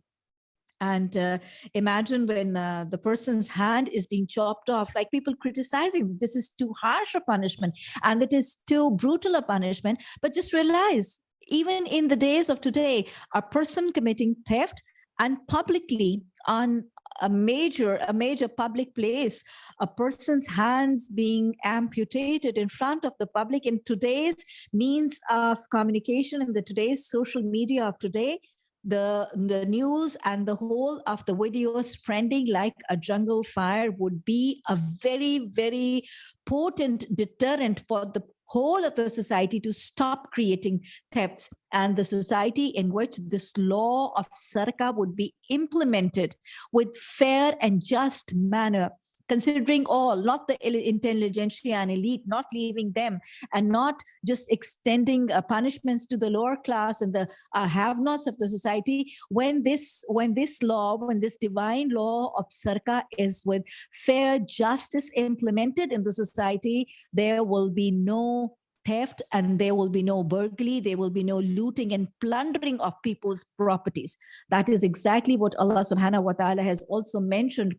And uh, imagine when uh, the person's hand is being chopped off, like people criticizing this is too harsh a punishment and it is too brutal a punishment. But just realize even in the days of today, a person committing theft and publicly on a major a major public place a person's hands being amputated in front of the public in today's means of communication in the today's social media of today the, the news and the whole of the videos spreading like a jungle fire would be a very, very potent deterrent for the whole of the society to stop creating thefts and the society in which this law of sarka would be implemented with fair and just manner considering all, not the intelligentsia and elite, not leaving them, and not just extending uh, punishments to the lower class and the uh, have-nots of the society. When this, when this law, when this divine law of Sarka is with fair justice implemented in the society, there will be no theft and there will be no burglary, there will be no looting and plundering of people's properties. That is exactly what Allah subhanahu wa ta'ala has also mentioned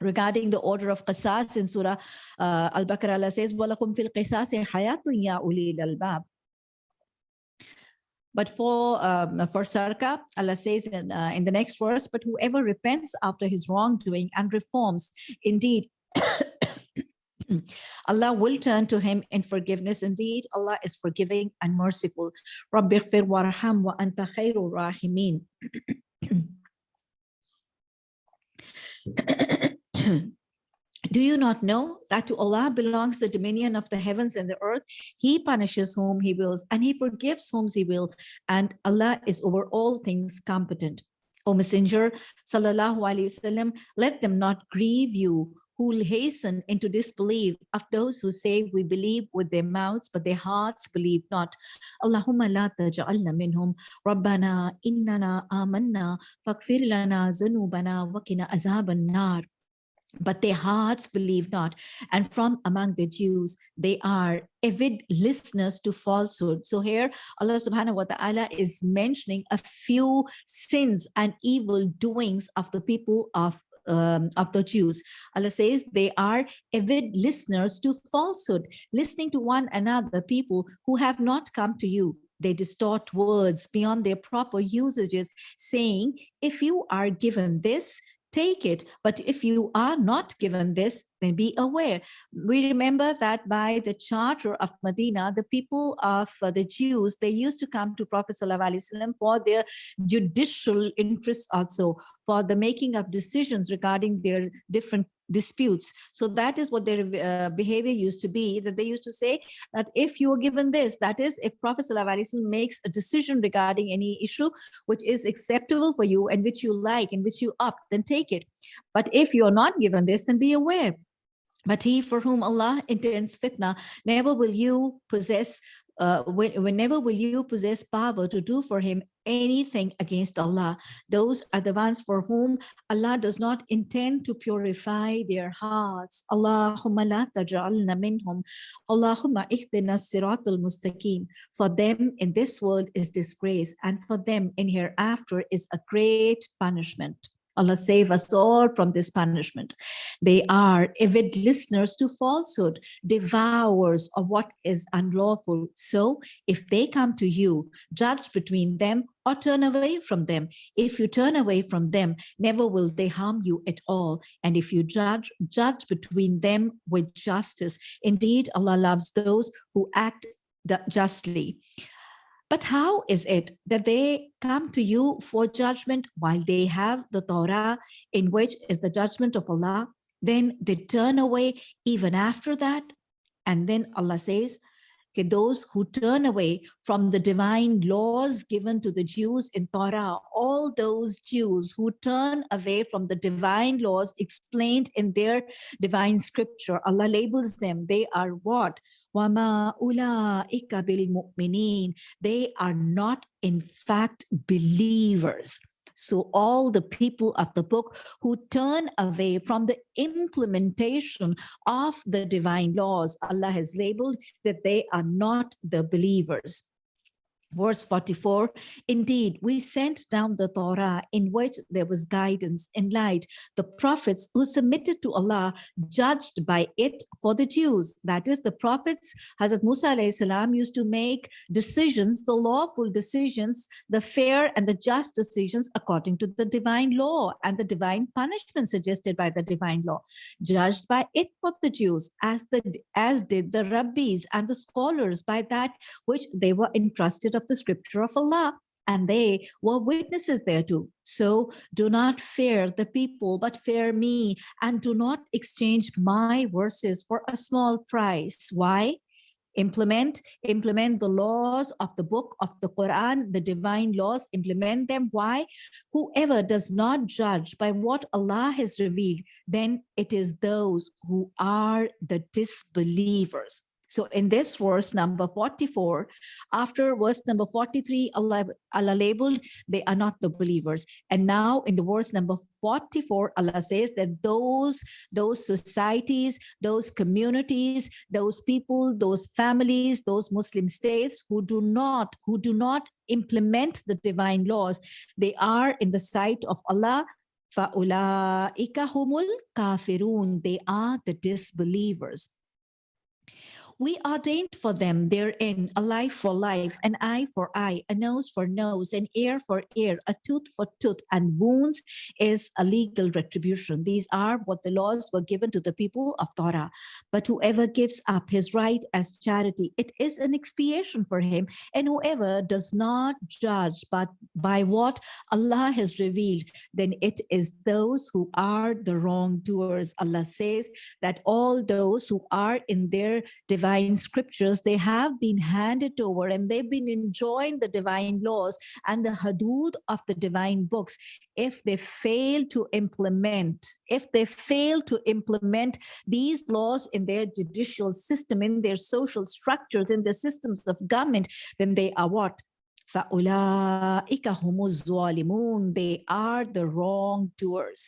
regarding the order of qisas in Surah uh, Al-Baqarah, Allah says, وَلَكُمْ فِي الْقِسَاسِ حَيَاتٌ يَا أُولِي الْأَلْبَابِ but for um, for Sarka, Allah says in, uh, in the next verse, but whoever repents after his wrongdoing and reforms, indeed, Allah will turn to him in forgiveness. Indeed, Allah is forgiving and merciful. رَبِّ اغْفِرْ وَارْحَمْ وَأَنْتَ خَيْرُ الرَّاحِمِينَ Do you not know that to Allah belongs the dominion of the heavens and the earth? He punishes whom he wills and he forgives whom he will. And Allah is over all things competent. O Messenger, sallallahu alaihi wasallam, let them not grieve you who hasten into disbelief of those who say we believe with their mouths, but their hearts believe not. Allahumma la taj'alna minhum. Rabbana innana amanna faghfir lana zunubana wa qina azaban nar but their hearts believe not. And from among the Jews, they are avid listeners to falsehood. So here Allah subhanahu wa ta'ala is mentioning a few sins and evil doings of the people of um, of the Jews. Allah says they are avid listeners to falsehood, listening to one another, people who have not come to you. They distort words beyond their proper usages, saying, if you are given this, take it. But if you are not given this, then be aware. We remember that by the charter of Medina, the people of uh, the Jews, they used to come to Prophet ﷺ for their judicial interests also, for the making of decisions regarding their different disputes. So that is what their uh, behavior used to be, that they used to say that if you are given this, that is, if Prophet makes a decision regarding any issue which is acceptable for you and which you like and which you opt, then take it. But if you are not given this, then be aware. But he for whom Allah intends fitna, never will you possess uh, when, whenever will you possess power to do for him anything against Allah. Those are the ones for whom Allah does not intend to purify their hearts. Allahumma la taj'alna minhum. Allahumma ihdina siratul mustaqim. For them in this world is disgrace and for them in hereafter is a great punishment. Allah save us all from this punishment. They are avid listeners to falsehood, devourers of what is unlawful. So if they come to you, judge between them or turn away from them. If you turn away from them, never will they harm you at all. And if you judge, judge between them with justice. Indeed, Allah loves those who act justly. But how is it that they come to you for judgment while they have the Torah in which is the judgment of Allah? Then they turn away even after that. And then Allah says, Okay, those who turn away from the divine laws given to the Jews in Torah, all those Jews who turn away from the divine laws explained in their divine scripture, Allah labels them, they are what? Wama ula ikabil. They are not in fact believers. So all the people of the book who turn away from the implementation of the divine laws, Allah has labeled that they are not the believers. Verse 44, indeed, we sent down the Torah in which there was guidance and light. The prophets who submitted to Allah judged by it for the Jews. That is, the prophets, Hazrat Musa salam used to make decisions, the lawful decisions, the fair and the just decisions according to the divine law and the divine punishment suggested by the divine law, judged by it for the Jews, as, the, as did the rabbis and the scholars by that which they were entrusted of the scripture of Allah and they were witnesses thereto. So do not fear the people, but fear me, and do not exchange my verses for a small price. Why? Implement, implement the laws of the book of the Quran, the divine laws, implement them. Why? Whoever does not judge by what Allah has revealed, then it is those who are the disbelievers. So in this verse number 44, after verse number 43, Allah, Allah labeled, they are not the believers. And now in the verse number 44, Allah says that those, those societies, those communities, those people, those families, those Muslim states who do not, who do not implement the divine laws, they are in the sight of Allah فَأُولَٰئِكَ هُمُ الْكَافِرُونَ They are the disbelievers we ordained for them therein a life for life, an eye for eye, a nose for nose, an ear for ear, a tooth for tooth, and wounds is a legal retribution. These are what the laws were given to the people of Torah. But whoever gives up his right as charity, it is an expiation for him. And whoever does not judge but by what Allah has revealed, then it is those who are the wrongdoers. Allah says that all those who are in their divine divine scriptures, they have been handed over and they've been enjoying the divine laws and the hadud of the divine books. If they fail to implement, if they fail to implement these laws in their judicial system, in their social structures, in the systems of government, then they are what? They are the wrongdoers.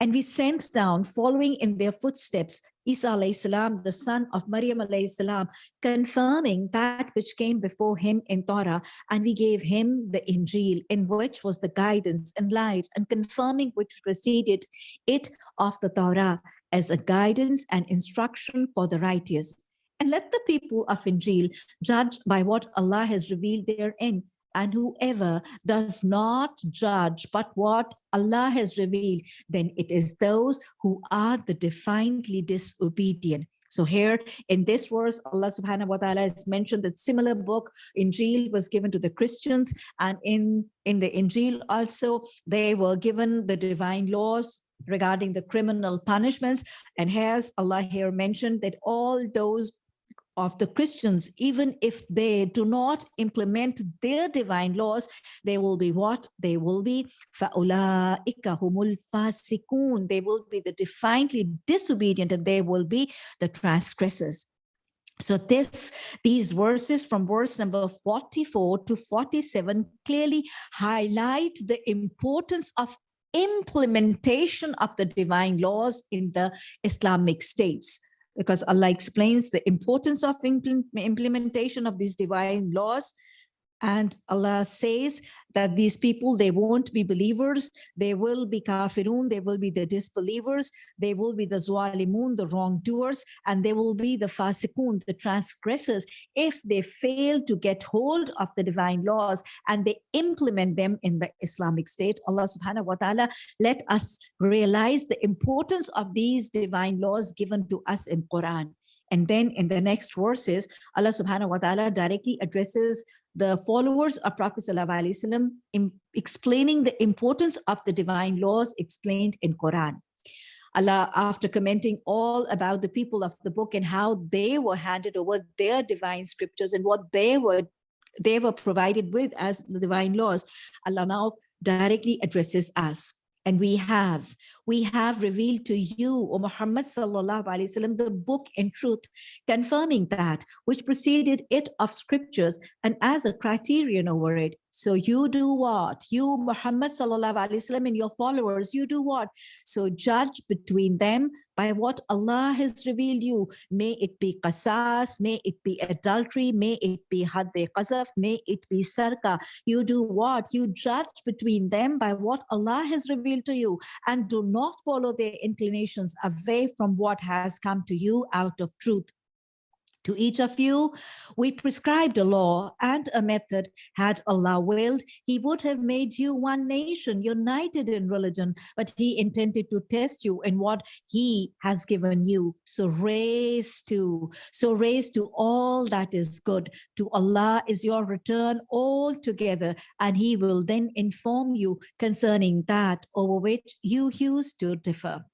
And we sent down, following in their footsteps, Isa salam, the son of Maryam salam, confirming that which came before him in Torah, and we gave him the Injil, in which was the guidance and light, and confirming which preceded it of the Torah as a guidance and instruction for the righteous. And let the people of Injil judge by what Allah has revealed therein, And whoever does not judge but what Allah has revealed, then it is those who are the defiantly disobedient. So here in this verse, Allah subhanahu wa ta'ala has mentioned that similar book, Injil, was given to the Christians. And in, in the Injil also, they were given the divine laws regarding the criminal punishments. And has Allah here mentioned that all those of the Christians, even if they do not implement their divine laws, they will be what? They will be fasikun. They will be the defiantly disobedient and they will be the transgressors. So this, these verses from verse number 44 to 47 clearly highlight the importance of implementation of the divine laws in the Islamic states because Allah explains the importance of implementation of these divine laws and Allah says that these people, they won't be believers. They will be kafirun. They will be the disbelievers. They will be the zwalimun, the wrongdoers, and they will be the fasikun, the transgressors, if they fail to get hold of the divine laws and they implement them in the Islamic State. Allah subhanahu wa ta'ala, let us realize the importance of these divine laws given to us in Quran. And then in the next verses, Allah subhanahu wa ta'ala directly addresses the followers of Prophet in explaining the importance of the divine laws explained in Quran. Allah, after commenting all about the people of the book and how they were handed over their divine scriptures and what they were they were provided with as the divine laws, Allah now directly addresses us. And we have, we have revealed to you, O Muhammad sallallahu alaihi the book in truth, confirming that which preceded it of scriptures and as a criterion over it. So you do what? You, Muhammad sallallahu alaihi and your followers, you do what? So judge between them by what Allah has revealed you. May it be qasas, may it be adultery, may it be hadde qazaf, may it be sarka. You do what? You judge between them by what Allah has revealed to you and do not follow their inclinations away from what has come to you out of truth. To each of you, we prescribed a law and a method. Had Allah willed, he would have made you one nation, united in religion, but he intended to test you in what he has given you. So raise to, so raise to all that is good. To Allah is your return altogether, and he will then inform you concerning that over which you used to differ.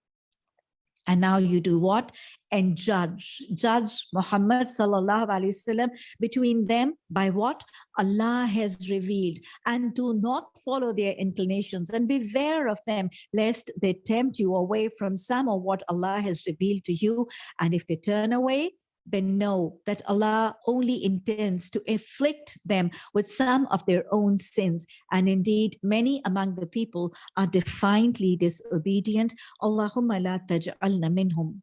And now you do what? And judge, judge Muhammad sallallahu alaihi wasallam between them by what Allah has revealed and do not follow their inclinations and beware of them lest they tempt you away from some of what Allah has revealed to you. And if they turn away, then know that Allah only intends to afflict them with some of their own sins. And indeed, many among the people are defiantly disobedient. Allahumma la taj'alna minhum.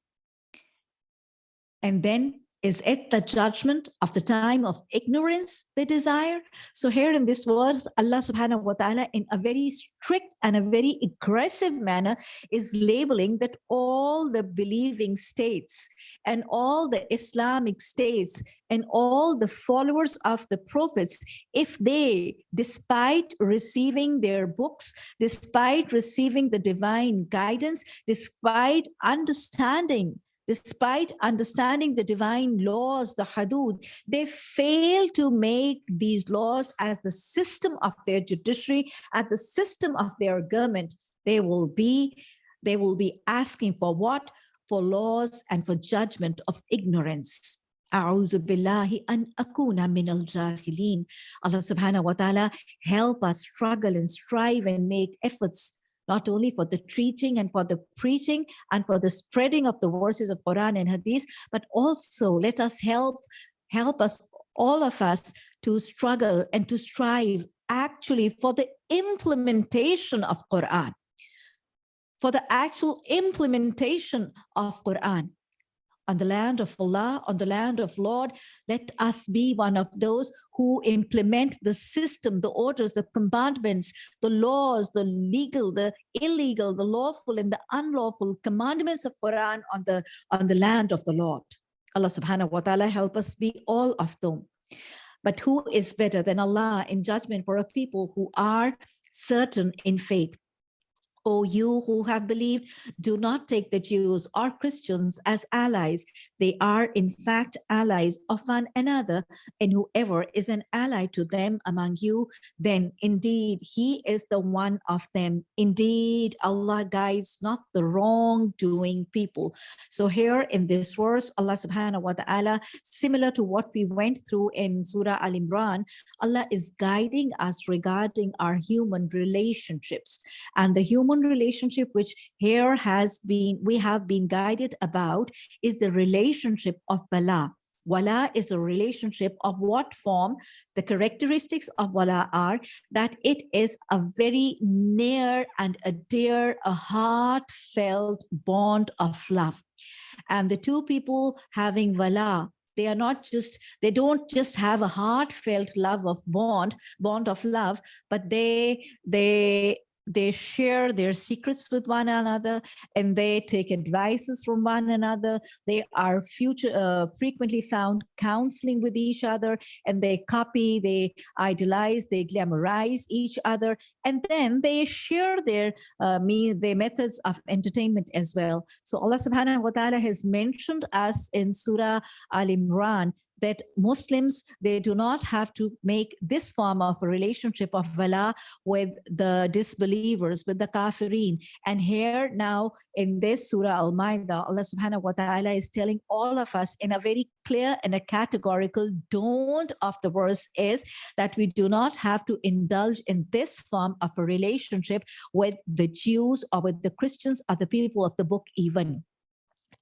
And then is it the judgment of the time of ignorance they desire? So here in this verse, Allah subhanahu wa ta'ala in a very strict and a very aggressive manner is labeling that all the believing states and all the Islamic states and all the followers of the prophets, if they, despite receiving their books, despite receiving the divine guidance, despite understanding despite understanding the divine laws, the hudud, they fail to make these laws as the system of their judiciary, as the system of their government. They will be, they will be asking for what? For laws and for judgment of ignorance. أعوذ بالله أن أكون من الجاهلين. Allah subhanahu wa ta'ala help us struggle and strive and make efforts not only for the teaching and for the preaching and for the spreading of the verses of Quran and Hadith, but also let us help, help us, all of us to struggle and to strive actually for the implementation of Quran, for the actual implementation of Quran on the land of Allah, on the land of Lord, let us be one of those who implement the system, the orders, the commandments, the laws, the legal, the illegal, the lawful and the unlawful commandments of Quran on the, on the land of the Lord. Allah subhanahu wa ta'ala help us be all of them. But who is better than Allah in judgment for a people who are certain in faith? O you who have believed, do not take the Jews or Christians as allies. They are in fact allies of one another, and whoever is an ally to them among you, then indeed he is the one of them. Indeed, Allah guides not the wrongdoing people. So here in this verse, Allah subhanahu wa ta'ala, similar to what we went through in Surah Al-Imran, Allah is guiding us regarding our human relationships and the human relationship which here has been we have been guided about is the relationship of wala wala is a relationship of what form? The characteristics of wala are that it is a very near and a dear a heartfelt bond of love. And the two people having wala they are not just they don't just have a heartfelt love of bond bond of love but they they they share their secrets with one another and they take advices from one another. They are future uh, frequently found counseling with each other and they copy they idolize they glamorize each other and then they share their uh, me their methods of entertainment as well. So allah subhanahu wa ta'ala has mentioned us in surah al-imran that Muslims, they do not have to make this form of a relationship of wala with the disbelievers, with the kafirin. And here now in this Surah Al-Ma'idah, Allah subhanahu wa ta'ala is telling all of us in a very clear and a categorical don't of the verse is that we do not have to indulge in this form of a relationship with the Jews or with the Christians or the people of the book even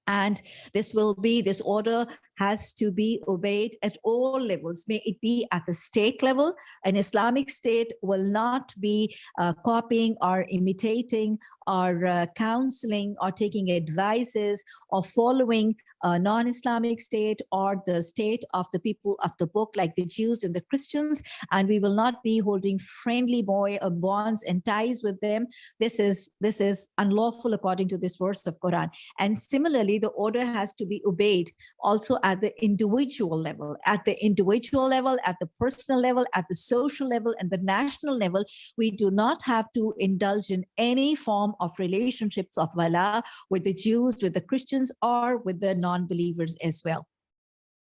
and this will be this order has to be obeyed at all levels. May it be at the state level. An islamic state will not be uh, copying or imitating or uh, counseling or taking advices or following a non-Islamic state or the state of the people of the book like the Jews and the Christians and we will not be holding friendly boy uh, bonds and ties with them. This is this is unlawful according to this verse of Quran. And similarly the order has to be obeyed also at the individual level at the individual level at the personal level at the social level and the national level. We do not have to indulge in any form of relationships of wala with the Jews with the Christians or with the non-believers as well.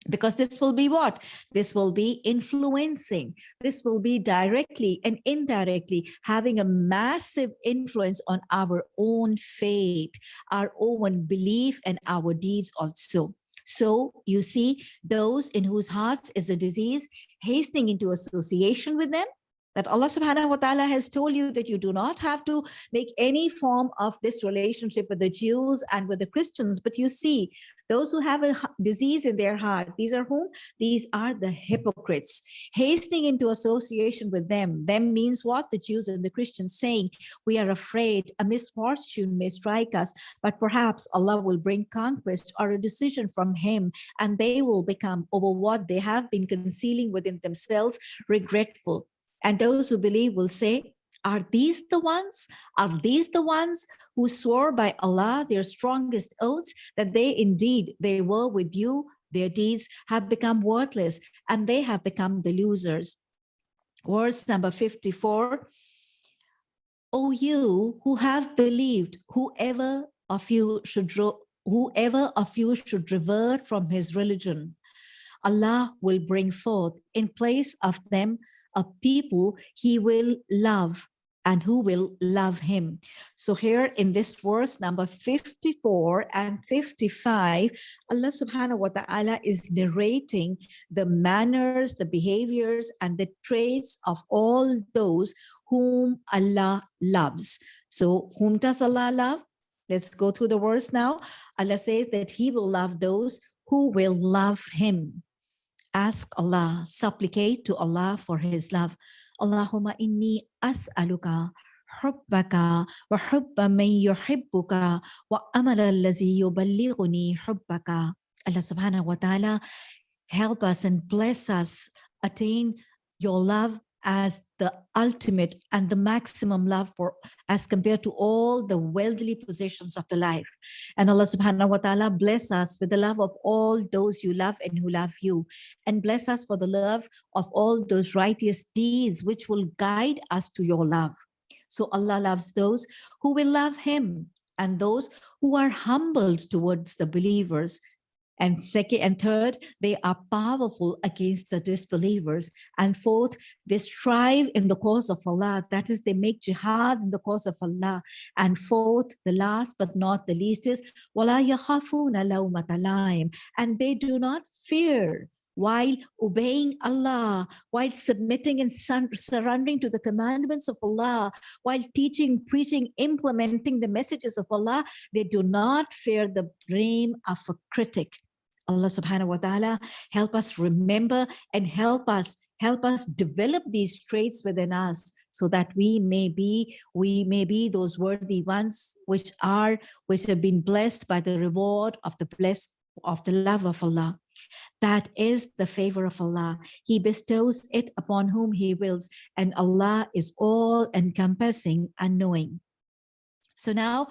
Because this will be what? This will be influencing. This will be directly and indirectly having a massive influence on our own faith our own belief and our deeds also. So you see those in whose hearts is a disease hastening into association with them that Allah subhanahu wa ta'ala has told you that you do not have to make any form of this relationship with the Jews and with the Christians, but you see those who have a disease in their heart, these are whom? These are the hypocrites. Hastening into association with them, them means what? The Jews and the Christians saying, we are afraid a misfortune may strike us, but perhaps Allah will bring conquest or a decision from him, and they will become over what they have been concealing within themselves regretful. And those who believe will say, are these the ones? Are these the ones who swore by Allah their strongest oaths that they indeed, they were with you, their deeds have become worthless and they have become the losers. Verse number 54, O you who have believed, whoever of you should whoever of you should revert from his religion, Allah will bring forth in place of them a people he will love and who will love him. So here in this verse number 54 and 55, Allah subhanahu wa ta'ala is narrating the manners, the behaviors, and the traits of all those whom Allah loves. So whom does Allah love? Let's go through the verse now. Allah says that he will love those who will love him ask Allah, supplicate to Allah for his love. Allahumma inni as'aluka hubbaka wa hubba man yuhibbuka wa amala allazi yuballighuni hubbaka. Allah subhanahu wa ta'ala help us and bless us attain your love as the ultimate and the maximum love for as compared to all the worldly possessions of the life. And Allah subhanahu wa ta'ala bless us with the love of all those you love and who love you. And bless us for the love of all those righteous deeds which will guide us to your love. So Allah loves those who will love him and those who are humbled towards the believers and second and third, they are powerful against the disbelievers. And fourth, they strive in the cause of Allah. That is, they make jihad in the cause of Allah. And fourth, the last but not the least is, and they do not fear while obeying Allah, while submitting and surrendering to the commandments of Allah, while teaching, preaching, implementing the messages of Allah, they do not fear the blame of a critic. Allah subhanahu wa ta'ala help us remember and help us help us develop these traits within us so that we may be we may be those worthy ones which are which have been blessed by the reward of the blessed of the love of Allah that is the favor of Allah. He bestows it upon whom he wills, and Allah is all encompassing and knowing. So now,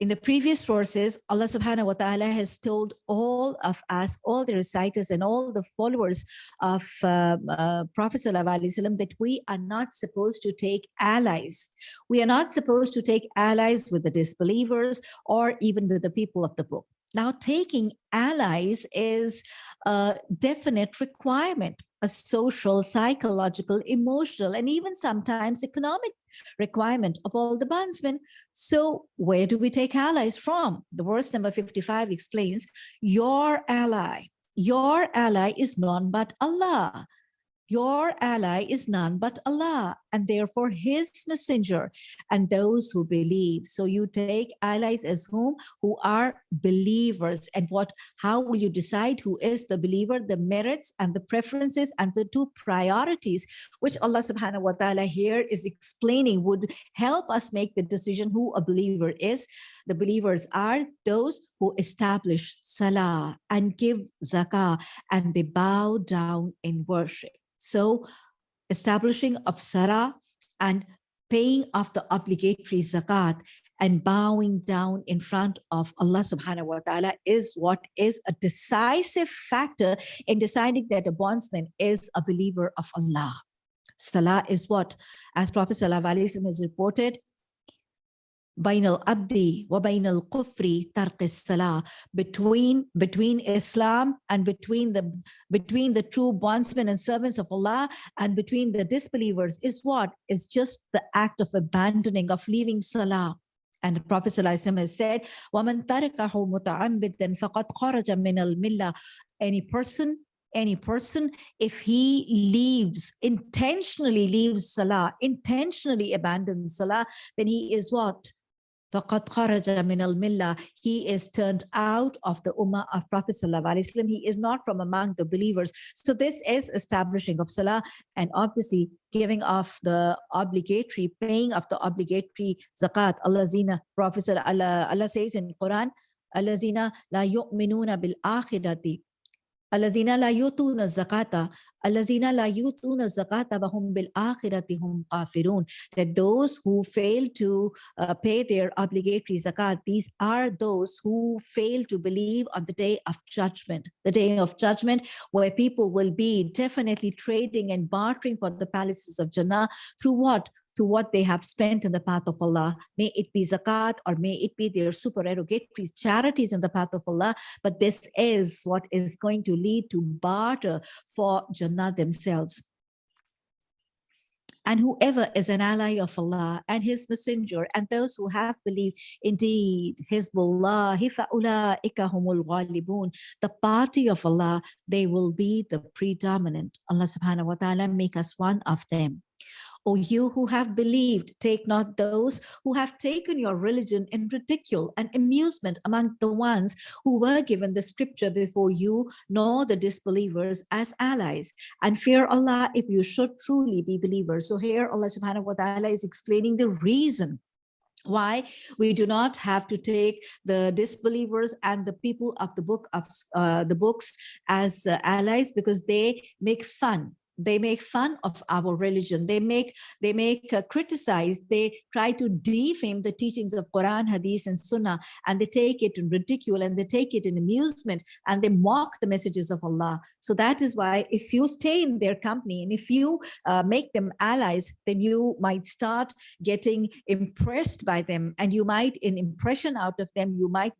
in the previous verses, Allah subhanahu wa ta'ala has told all of us, all the reciters and all the followers of uh, uh, Prophet wasallam that we are not supposed to take allies. We are not supposed to take allies with the disbelievers or even with the people of the book. Now, taking allies is a definite requirement, a social, psychological, emotional, and even sometimes economic requirement of all the bondsmen. So where do we take allies from? The verse number 55 explains, your ally, your ally is none but Allah. Your ally is none but Allah, and therefore his messenger and those who believe. So you take allies as whom? Who are believers. And what? how will you decide who is the believer? The merits and the preferences and the two priorities, which Allah subhanahu wa ta'ala here is explaining would help us make the decision who a believer is. The believers are those who establish salah and give zakah and they bow down in worship. So establishing apsara and paying off the obligatory zakat and bowing down in front of Allah subhanahu wa ta'ala is what is a decisive factor in deciding that a bondsman is a believer of Allah. Salah is what? As Prophet Sallallahu Alaihi Wasallam has reported, بين العبد وبين الكفر ترك الصلاة between between Islam and between the between the true bondsmen and servants of Allah and between the disbelievers is what is just the act of abandoning of leaving salah and the Prophet ﷺ has said, وَمَنْ تَرَكَهُ مُتَعَمِّدًا فَقَدْ خَرَجَ مِنَ الْمِلَّةِ Any person, any person, if he leaves, intentionally leaves Salah, intentionally abandons Salah, then he is what? فَقَدْ خَرَجَ مِنَ الْمِلَّةِ He is turned out of the ummah of Prophet ﷺ. He is not from among the believers. So this is establishing of salah and obviously giving off the obligatory, paying of the obligatory zakat. Allah zina, Prophet Allah, Allah says in Quran, Allah zina la yu'minuna bil akhirati الذين لا يؤتون الزكاة الذين لا يؤتون الزكاة وهم بالآخرة هم كافرون that those who fail to uh, pay their obligatory zakat these are those who fail to believe on the day of judgment the day of judgment where people will be definitely trading and bartering for the palaces of Jannah through what To what they have spent in the path of Allah. May it be zakat or may it be their supererogatory charities in the path of Allah. But this is what is going to lead to barter for Jannah themselves. And whoever is an ally of Allah and his messenger and those who have believed, indeed, Hizbullah, the party of Allah, they will be the predominant. Allah subhanahu wa ta'ala make us one of them. O you who have believed, take not those who have taken your religion in ridicule and amusement among the ones who were given the scripture before you, nor the disbelievers as allies. And fear Allah if you should truly be believers. So here Allah subhanahu wa ta'ala is explaining the reason why we do not have to take the disbelievers and the people of the book of uh, the books as uh, allies because they make fun they make fun of our religion. They make, they make uh, criticize, they try to defame the teachings of Quran, Hadith, and Sunnah, and they take it in ridicule and they take it in amusement and they mock the messages of Allah. So that is why if you stay in their company and if you uh, make them allies, then you might start getting impressed by them and you might, in impression out of them, you might,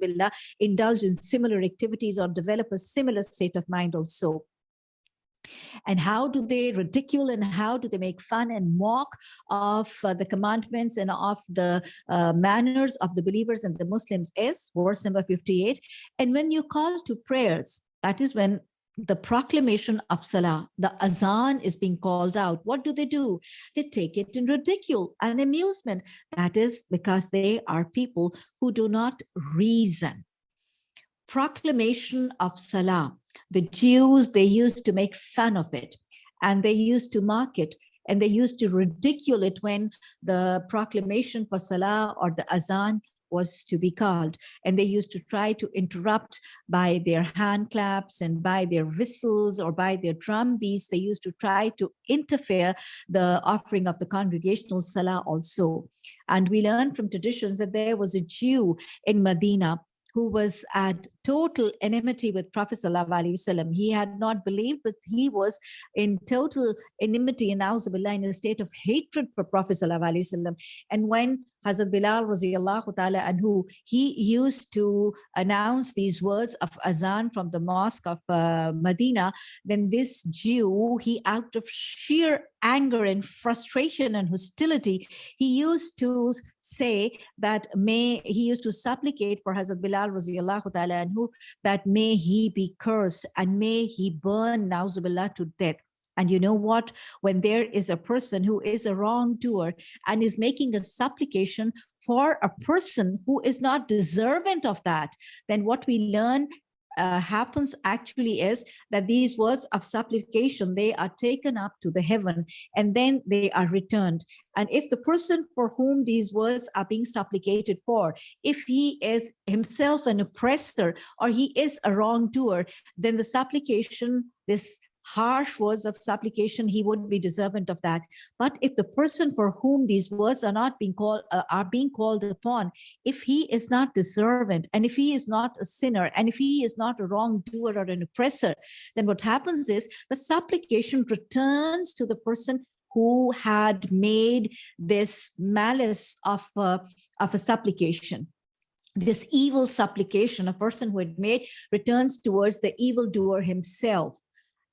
billah, indulge in similar activities or develop a similar state of mind also and how do they ridicule and how do they make fun and mock of uh, the commandments and of the uh, manners of the believers and the Muslims is verse number 58. And when you call to prayers, that is when the proclamation of Salah, the Azan is being called out. What do they do? They take it in ridicule and amusement. That is because they are people who do not reason. Proclamation of Salah the Jews, they used to make fun of it and they used to mock it and they used to ridicule it when the proclamation for Salah or the Azan was to be called. And they used to try to interrupt by their hand claps and by their whistles or by their drum beats. They used to try to interfere the offering of the congregational Salah also. And we learn from traditions that there was a Jew in Medina who was at total enmity with Prophet Wasallam. He had not believed, but he was in total enmity and in a state of hatred for Prophet Wasallam. And when Hazrat Bilal radiallahu ta'ala anhu, he used to announce these words of azan from the mosque of uh, Medina, then this Jew, he out of sheer anger and frustration and hostility, he used to say that may, he used to supplicate for Hazrat Bilal radiallahu ta'ala anhu, that may he be cursed and may he burn Nauzubillah to death. And you know what? When there is a person who is a wrongdoer and is making a supplication for a person who is not deserving of that, then what we learn uh, happens actually is that these words of supplication, they are taken up to the heaven and then they are returned. And if the person for whom these words are being supplicated for, if he is himself an oppressor or he is a wrongdoer, then the supplication, this harsh words of supplication, he wouldn't be deserving of that. But if the person for whom these words are not being called, uh, are being called upon, if he is not deserving, and if he is not a sinner, and if he is not a wrongdoer or an oppressor, then what happens is the supplication returns to the person who had made this malice of, uh, of a supplication this evil supplication, a person who had made returns towards the evildoer himself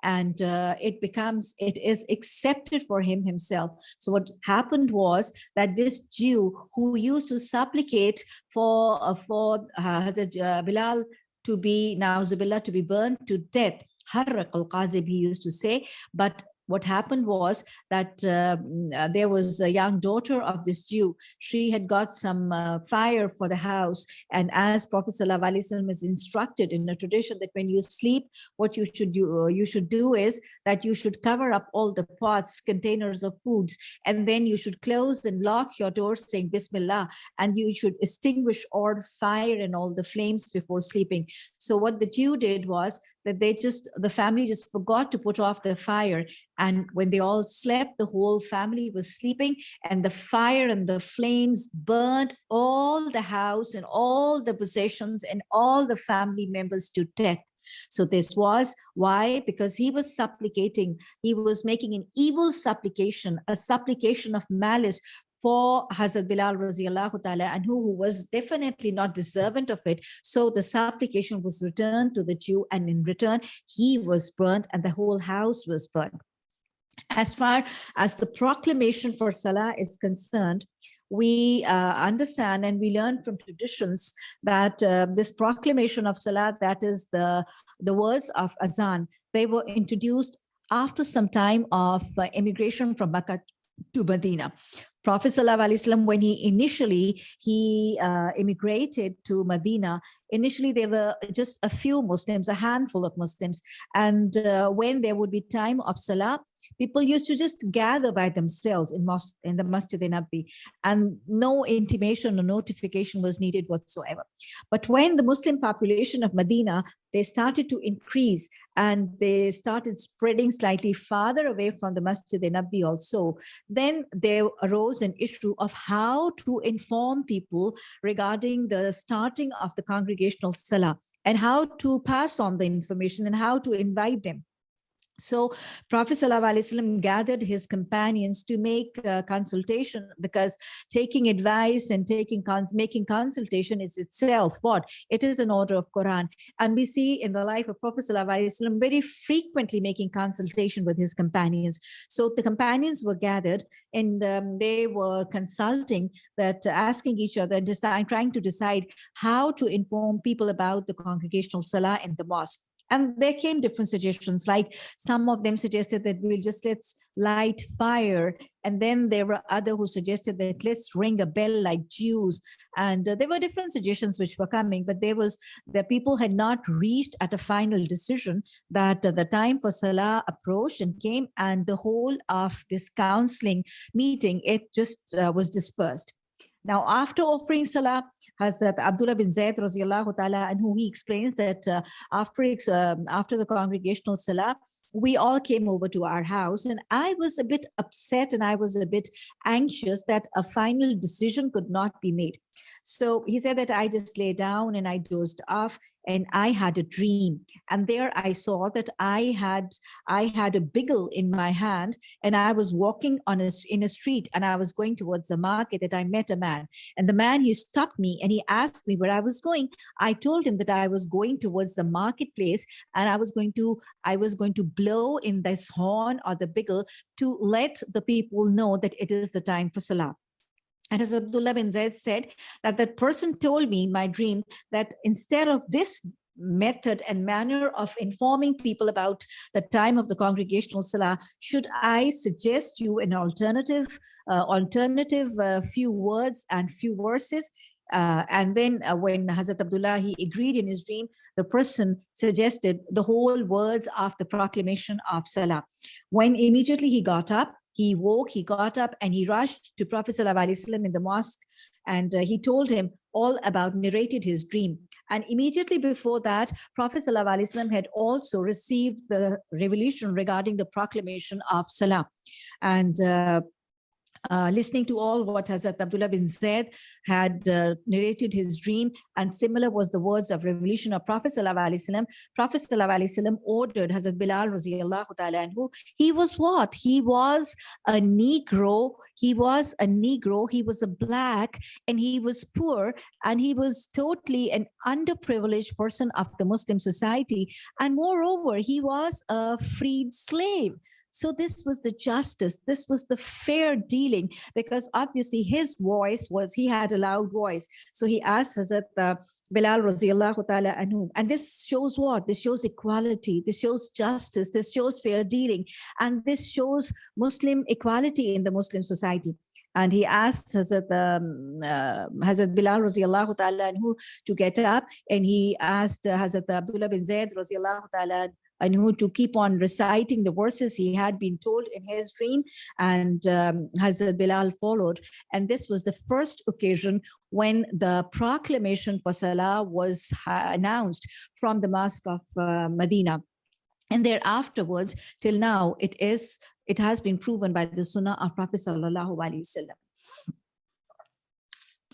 and uh, it becomes it is accepted for him himself. So what happened was that this jew who used to supplicate for uh, for uh, Hazrat uh, bilal to be Nauzubillah to be burned to death Harraq al-Qazib he used to say but what happened was that uh, uh, there was a young daughter of this Jew. She had got some uh, fire for the house. And as Prophet ﷺ is instructed in the tradition that when you sleep, what you should do, uh, you should do is that you should cover up all the pots, containers of foods, and then you should close and lock your doors saying Bismillah, and you should extinguish all fire and all the flames before sleeping. So what the Jew did was that they just, the family just forgot to put off the fire. And when they all slept, the whole family was sleeping and the fire and the flames burned all the house and all the possessions and all the family members to death. So this was why, because he was supplicating, he was making an evil supplication, a supplication of malice for Hazrat Bilal radiallahu ta'ala anhu, was definitely not deserving of it. So the supplication was returned to the Jew and in return, he was burnt and the whole house was burnt. As far as the proclamation for Salah is concerned, we uh, understand and we learn from traditions that uh, this proclamation of Salah, that is the, the words of Azan, they were introduced after some time of uh, immigration from Makkah to Medina. Prophet ﷺ, when he initially he uh, immigrated to Medina initially there were just a few Muslims, a handful of Muslims. And uh, when there would be time of Salah, people used to just gather by themselves in, mosque, in the Masjid Nabi and no intimation or notification was needed whatsoever. But when the Muslim population of Medina, they started to increase and they started spreading slightly farther away from the Masjid Nabi also, then there arose an issue of how to inform people regarding the starting of the congregational Salah and how to pass on the information and how to invite them. So Prophet ﷺ gathered his companions to make consultation because taking advice and taking making consultation is itself what? It is an order of Quran. And we see in the life of Prophet ﷺ very frequently making consultation with his companions. So the companions were gathered and um, they were consulting that asking each other, trying to decide how to inform people about the congregational salah in the mosque. And there came different suggestions, like some of them suggested that we'll just let's light fire. And then there were other who suggested that let's ring a bell like Jews. And uh, there were different suggestions which were coming, but there was the people had not reached at a final decision that uh, the time for Salah approached and came and the whole of this counseling meeting, it just uh, was dispersed. Now, after offering salah, Hazrat Abdullah bin Zayd ta'ala, anhu he explains that uh, after, um, after the congregational salah, we all came over to our house and I was a bit upset and I was a bit anxious that a final decision could not be made. So he said that I just lay down and I dozed off and I had a dream. And there I saw that I had I had a biggle in my hand and I was walking on a, in a street and I was going towards the market that I met a man. And the man, he stopped me and he asked me where I was going. I told him that I was going towards the marketplace and I was going to I was going to blow in this horn or the biggle to let the people know that it is the time for Salah. And as Abdullah bin Zaid said, that that person told me in my dream that instead of this method and manner of informing people about the time of the congregational salah, should I suggest you an alternative, uh, alternative uh, few words and few verses? Uh, and then uh, when Hazrat Abdullah, he agreed in his dream, the person suggested the whole words of the proclamation of Salah. When immediately he got up, he woke, he got up and he rushed to Prophet ﷺ in the mosque and uh, he told him all about, narrated his dream. And immediately before that, Prophet ﷺ had also received the revelation regarding the proclamation of Salah. And uh, listening to all what Hazrat Abdullah bin Zaid had uh, narrated his dream and similar was the words of revelation of Prophet Sallallahu Prophet Sallallahu ordered Hazrat Bilal radiallahu ta'ala. He was what? He was a Negro. He was a Negro. He was a black and he was poor and he was totally an underprivileged person of the Muslim society. And moreover, he was a freed slave. So this was the justice, this was the fair dealing, because obviously his voice was, he had a loud voice. So he asked Hazrat uh, Bilal radiallahu ta'ala anhu. And this shows what? This shows equality, this shows justice, this shows fair dealing, and this shows Muslim equality in the Muslim society and he asked Hazrat, um, uh, Hazrat Bilal radiallahu ta'ala anhu to get up and he asked uh, Hazrat Abdullah bin Zayd radiallahu ta'ala anhu to keep on reciting the verses he had been told in his dream and um, Hazrat Bilal followed. And this was the first occasion when the proclamation for Salah was announced from the Mosque of uh, Medina. And there afterwards, till now, it is it has been proven by the Sunnah of Prophet Sallallahu Alaihi Wasallam.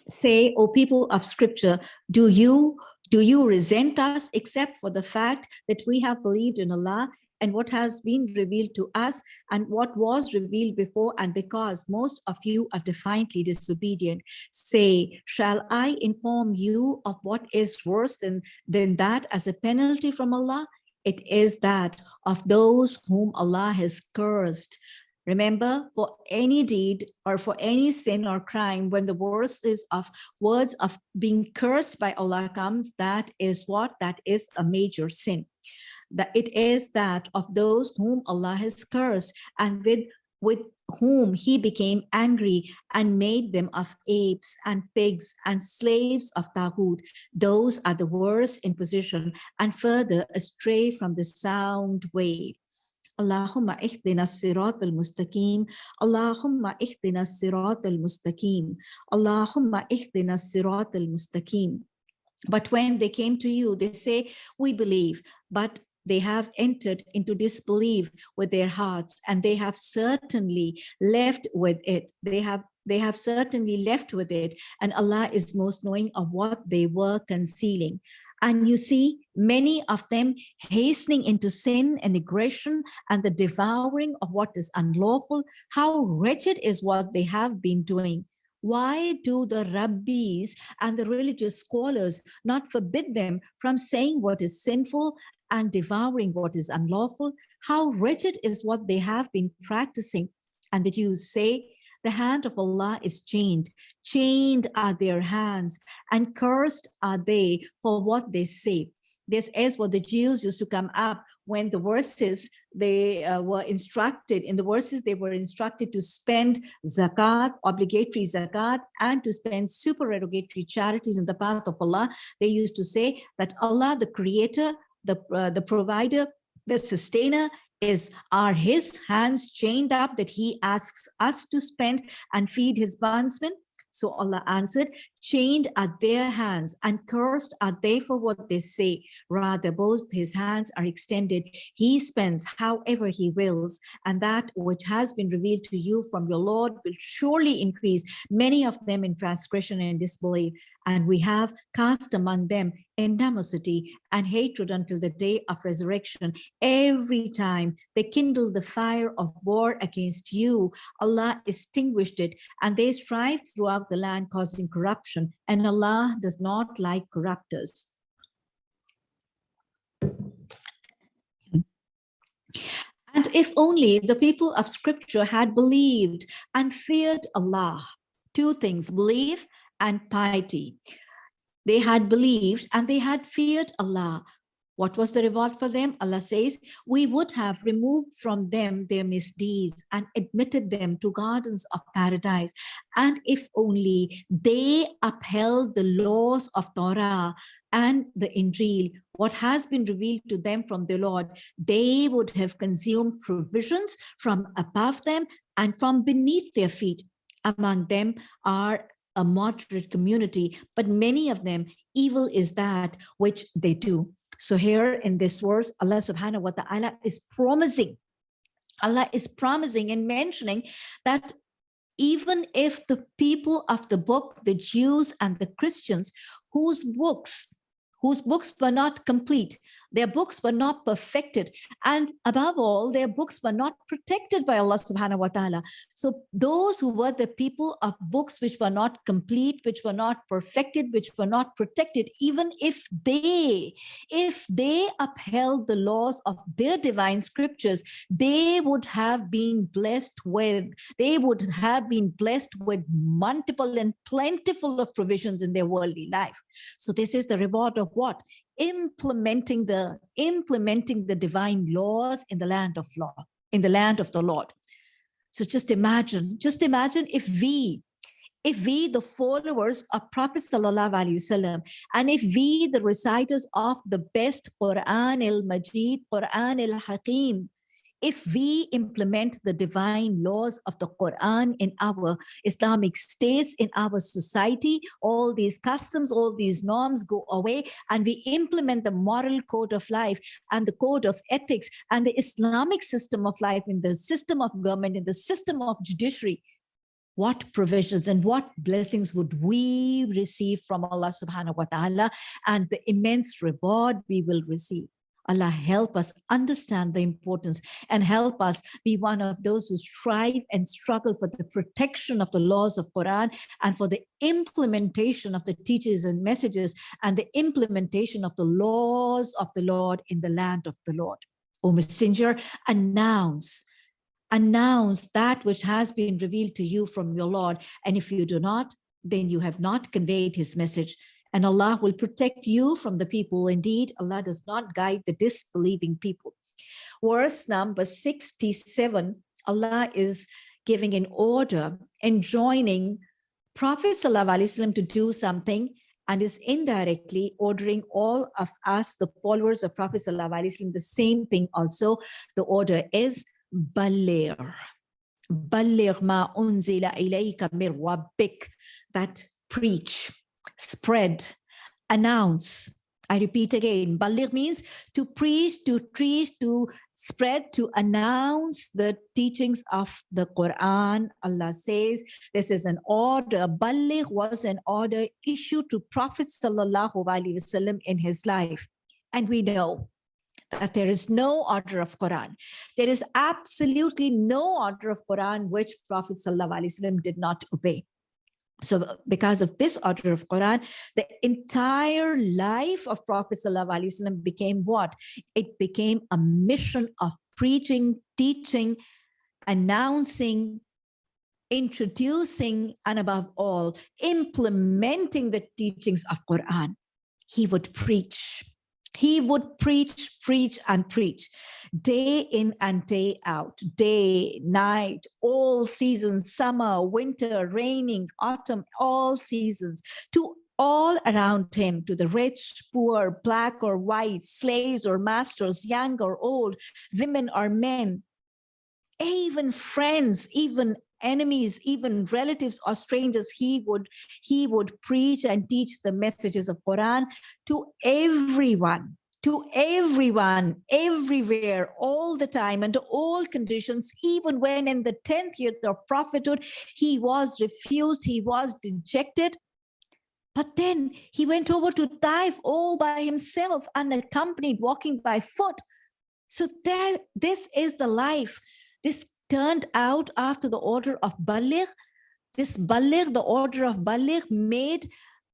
Say, O people of scripture, do you do you resent us except for the fact that we have believed in Allah and what has been revealed to us and what was revealed before and because most of you are defiantly disobedient? Say shall i inform you of what is worse than than that as a penalty from allah? It is that of those whom allah has cursed Remember, for any deed or for any sin or crime, when the words is of words of being cursed by Allah comes, that is what? That is a major sin. That it is that of those whom Allah has cursed. And with with whom he became angry and made them of apes and pigs and slaves of Taghut. Those are the worst in position and further astray from the sound way. Sirat al-mustaqim. Allahumma ihdina sirat al-mustaqim. Allahumma ihdina sirat al-mustaqim. But when they came to you, they say, we believe, but they have entered into disbelief with their hearts and they have certainly left with it. They have they have certainly left with it and Allah is most knowing of what they were concealing. And you see many of them hastening into sin and aggression and the devouring of what is unlawful. How wretched is what they have been doing. Why do the rabbis and the religious scholars not forbid them from saying what is sinful and devouring what is unlawful. How wretched is what they have been practicing. And the Jews say, the hand of Allah is chained. Chained are their hands and cursed are they for what they say. This is what the Jews used to come up when the verses they uh, were instructed in the verses they were instructed to spend zakat obligatory zakat and to spend supererogatory charities in the path of Allah they used to say that Allah the creator the, uh, the provider, the sustainer is are his hands chained up that he asks us to spend and feed his bondsmen? So Allah answered, chained are their hands and cursed are they for what they say. Rather, both his hands are extended. He spends however he wills, and that which has been revealed to you from your Lord will surely increase, many of them in transgression and disbelief. And we have cast among them animosity and hatred until the day of resurrection. Every time they kindle the fire of war against you, Allah extinguished it, and they strive throughout the land causing corruption, and Allah does not like corruptors. And if only the people of scripture had believed and feared Allah, two things, belief and piety. They had believed and they had feared Allah. What was the reward for them? Allah says, we would have removed from them their misdeeds and admitted them to gardens of paradise. And if only they upheld the laws of Torah and the Injil, what has been revealed to them from the Lord, they would have consumed provisions from above them and from beneath their feet. Among them are a moderate community, but many of them, evil is that which they do. So here in this verse, Allah subhanahu wa ta'ala is promising, Allah is promising and mentioning that even if the people of the book, the Jews and the Christians, whose books, whose books were not complete, their books were not perfected. And above all, their books were not protected by Allah subhanahu wa ta'ala. So those who were the people of books which were not complete, which were not perfected, which were not protected, even if they, if they upheld the laws of their divine scriptures, they would have been blessed with, they would have been blessed with multiple and plentiful of provisions in their worldly life. So this is the reward of what? Implementing the implementing the divine laws in the land of law in the land of the lord. So just imagine just imagine if we if we the followers of prophet sallallahu alaihi wasallam and if we the reciters of the best quran al-majid quran al-hakim if we implement the divine laws of the Quran in our Islamic states, in our society, all these customs, all these norms go away and we implement the moral code of life and the code of ethics and the Islamic system of life in the system of government, in the system of judiciary, what provisions and what blessings would we receive from Allah subhanahu wa ta'ala and the immense reward we will receive. Allah help us understand the importance and help us be one of those who strive and struggle for the protection of the laws of Quran and for the implementation of the teachings and messages and the implementation of the laws of the Lord in the land of the Lord. O Messenger, announce announce that which has been revealed to you from your Lord. And if you do not, then you have not conveyed his message and Allah will protect you from the people. Indeed, Allah does not guide the disbelieving people. Verse number 67 Allah is giving an order, enjoining Prophet ﷺ to do something and is indirectly ordering all of us, the followers of Prophet ﷺ, the same thing also. The order is Baligh. Baligh ma unzila ilayka mir rabbik. That preach, spread, announce, I repeat again, baligh means to preach, to teach, to spread, to announce the teachings of the Quran. Allah says this is an order. Baligh was an order issued to Prophet in his life. And we know that there is no order of Quran. There is absolutely no order of Quran which Prophet Wasallam did not obey. So because of this order of Quran, the entire life of Prophet ﷺ became what? It became a mission of preaching, teaching, announcing, introducing, and above all, implementing the teachings of Quran. He would preach. He would preach, preach, and preach day in and day out, day, night, all seasons, summer, winter, raining, autumn, all seasons, to all around him, to the rich, poor, black or white, slaves or masters, young or old, women or men, even friends, even enemies even relatives or strangers he would he would preach and teach the messages of quran to everyone to everyone everywhere all the time under all conditions even when in the 10th year of prophethood he was refused he was dejected but then he went over to Taif all by himself, unaccompanied, walking by foot. So that this is the life. This turned out after the order of Baligh. This Baligh, the order of Baligh, made,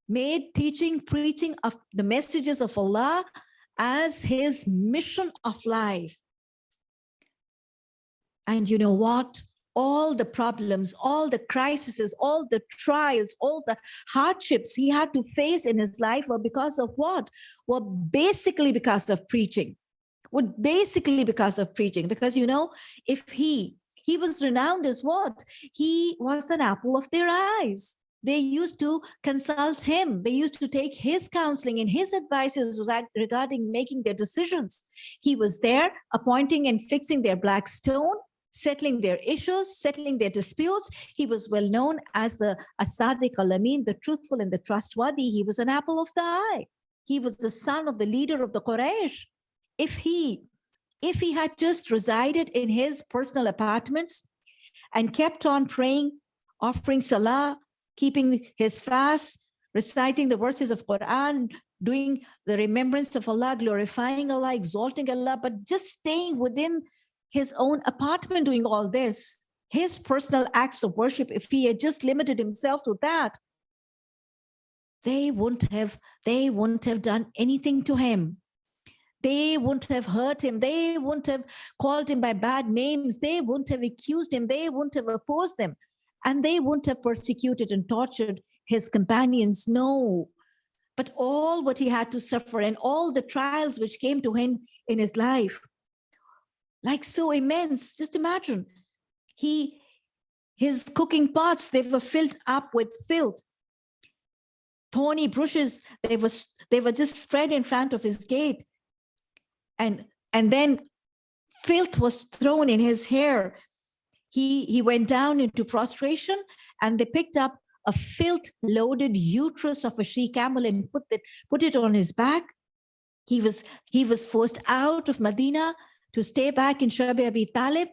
made teaching, preaching of the messages of Allah as his mission of life. And you know what? All the problems, all the crises, all the trials, all the hardships he had to face in his life were because of what? Were basically because of preaching. Would basically because of preaching. Because you know, if he he was renowned as what? He was an apple of their eyes. They used to consult him. They used to take his counseling and his advices regarding making their decisions. He was there appointing and fixing their black stone, settling their issues, settling their disputes. He was well known as the Asadiq al-Amin, the truthful and the trustworthy. He was an apple of the eye. He was the son of the leader of the Quraysh. If he if he had just resided in his personal apartments and kept on praying, offering salah, keeping his fast, reciting the verses of Quran, doing the remembrance of Allah, glorifying Allah, exalting Allah, but just staying within his own apartment doing all this, his personal acts of worship, if he had just limited himself to that, they wouldn't have, they wouldn't have done anything to him. They wouldn't have hurt him. They wouldn't have called him by bad names. They wouldn't have accused him. They wouldn't have opposed them. And they wouldn't have persecuted and tortured his companions. No. But all what he had to suffer and all the trials which came to him in his life, like so immense, just imagine. He, his cooking pots, they were filled up with filth. Thorny bushes, they were, they were just spread in front of his gate and and then filth was thrown in his hair. He he went down into prostration and they picked up a filth loaded uterus of a she camel and put it put it on his back. He was he was forced out of medina to stay back in Shabi Abi Talib.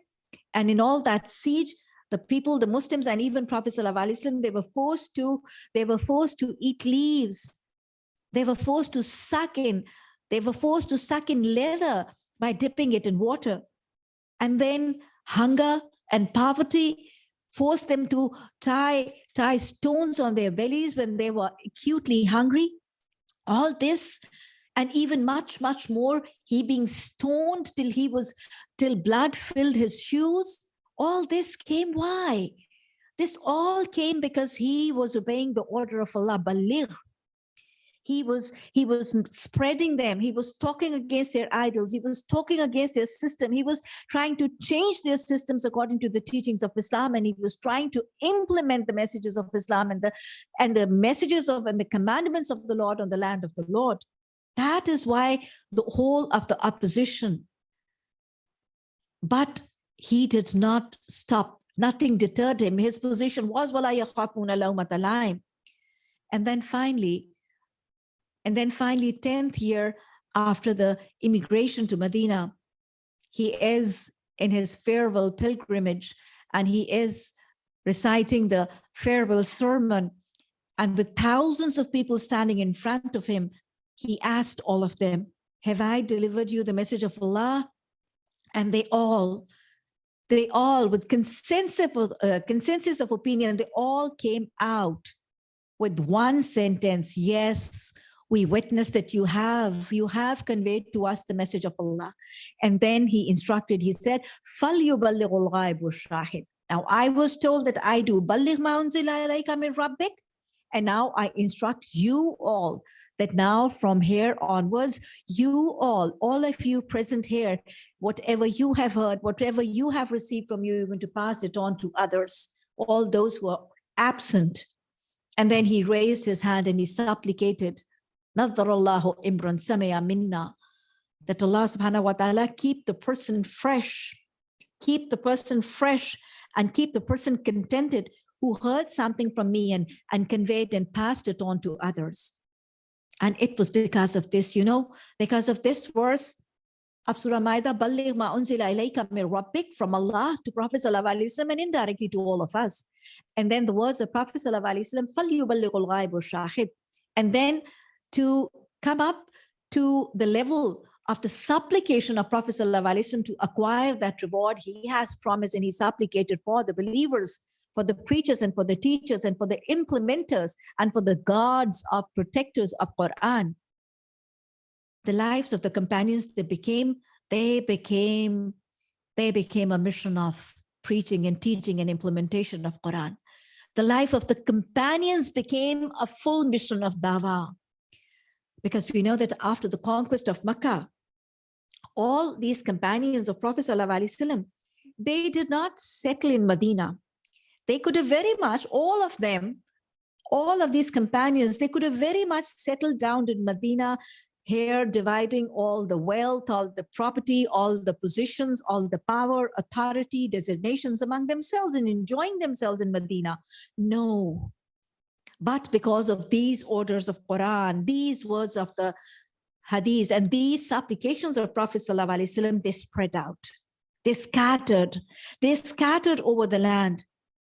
And in all that siege the people the muslims and even prophet Sallallahu they were forced to they were forced to eat leaves. They were forced to suck in they were forced to suck in leather by dipping it in water. And then hunger and poverty forced them to tie, tie stones on their bellies when they were acutely hungry. All this and even much, much more, he being stoned till he was, till blood filled his shoes. All this came why? This all came because he was obeying the order of Allah, Baligh. He was, he was spreading them. He was talking against their idols. He was talking against their system. He was trying to change their systems according to the teachings of Islam. And he was trying to implement the messages of Islam and the, and the messages of and the commandments of the Lord on the land of the Lord. That is why the whole of the opposition. But he did not stop. Nothing deterred him. His position was, and then finally, and then finally, 10th year after the immigration to Medina, he is in his farewell pilgrimage and he is reciting the farewell sermon. And with thousands of people standing in front of him, he asked all of them, have I delivered you the message of Allah? And they all, they all with consensus of, uh, consensus of opinion, they all came out with one sentence, yes, we witness that you have, you have conveyed to us the message of Allah. And then he instructed, he said, Now I was told that I do rabbik, and now I instruct you all that now from here onwards, you all, all of you present here, whatever you have heard, whatever you have received from you, you're going to pass it on to others, all those who are absent. And then he raised his hand and he supplicated, Nadharallahu imran samaya minna, that Allah subhanahu wa ta'ala keep the person fresh, keep the person fresh and keep the person contented who heard something from me and, and conveyed and passed it on to others. And it was because of this, you know, because of this verse of Surah Maida, Balligh ma unzila ilayka min rabbik from Allah to Prophet Sallallahu Alaihi Wasallam and indirectly to all of us. And then the words of Prophet Sallallahu Alaihi Wasallam, فَلْيُبَلِّغُ الْغَيْبُ الشَّاهِدُ And then to come up to the level of the supplication of Prophet ﷺ to acquire that reward he has promised and he supplicated for the believers, for the preachers and for the teachers and for the implementers and for the guards of protectors of Quran. The lives of the companions, they became, they became, they became a mission of preaching and teaching and implementation of Quran. The life of the companions became a full mission of dawah because we know that after the conquest of Makkah, all these companions of Prophet ﷺ, they did not settle in Medina. They could have very much, all of them, all of these companions, they could have very much settled down in Medina, here dividing all the wealth, all the property, all the positions, all the power, authority, designations among themselves and enjoying themselves in Medina. No, but because of these orders of Quran, these words of the Hadith, and these supplications of Prophet ﷺ, they spread out. They scattered. They scattered over the land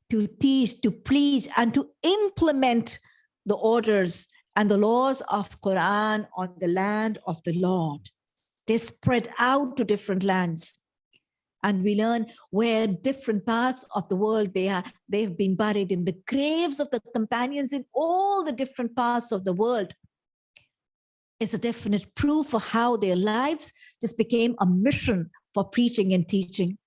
to teach, to preach, and to implement the orders and the laws of Quran on the land of the Lord. They spread out to different lands and we learn where different parts of the world they are they've been buried in the graves of the companions in all the different parts of the world. Is a definite proof of how their lives just became a mission for preaching and teaching.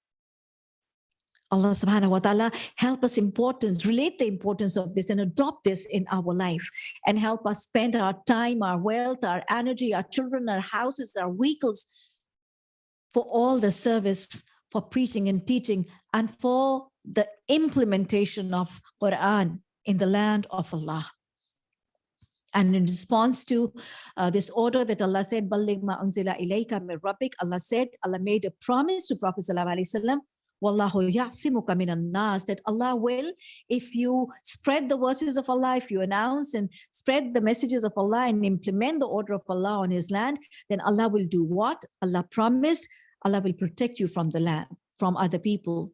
Allah subhanahu wa ta'ala help us importance, relate the importance of this and adopt this in our life. And help us spend our time, our wealth, our energy, our children, our houses, our vehicles for all the service for preaching and teaching and for the implementation of Quran in the land of Allah. And in response to uh, this order that Allah said, ma unzila ilayka min rabbik, Allah said, Allah made a promise to Prophet Sallallahu Alaihi Wasallam, nas, that Allah will, if you spread the verses of Allah, if you announce and spread the messages of Allah and implement the order of Allah on his land, then Allah will do what? Allah promised Allah will protect you from the land, from other people.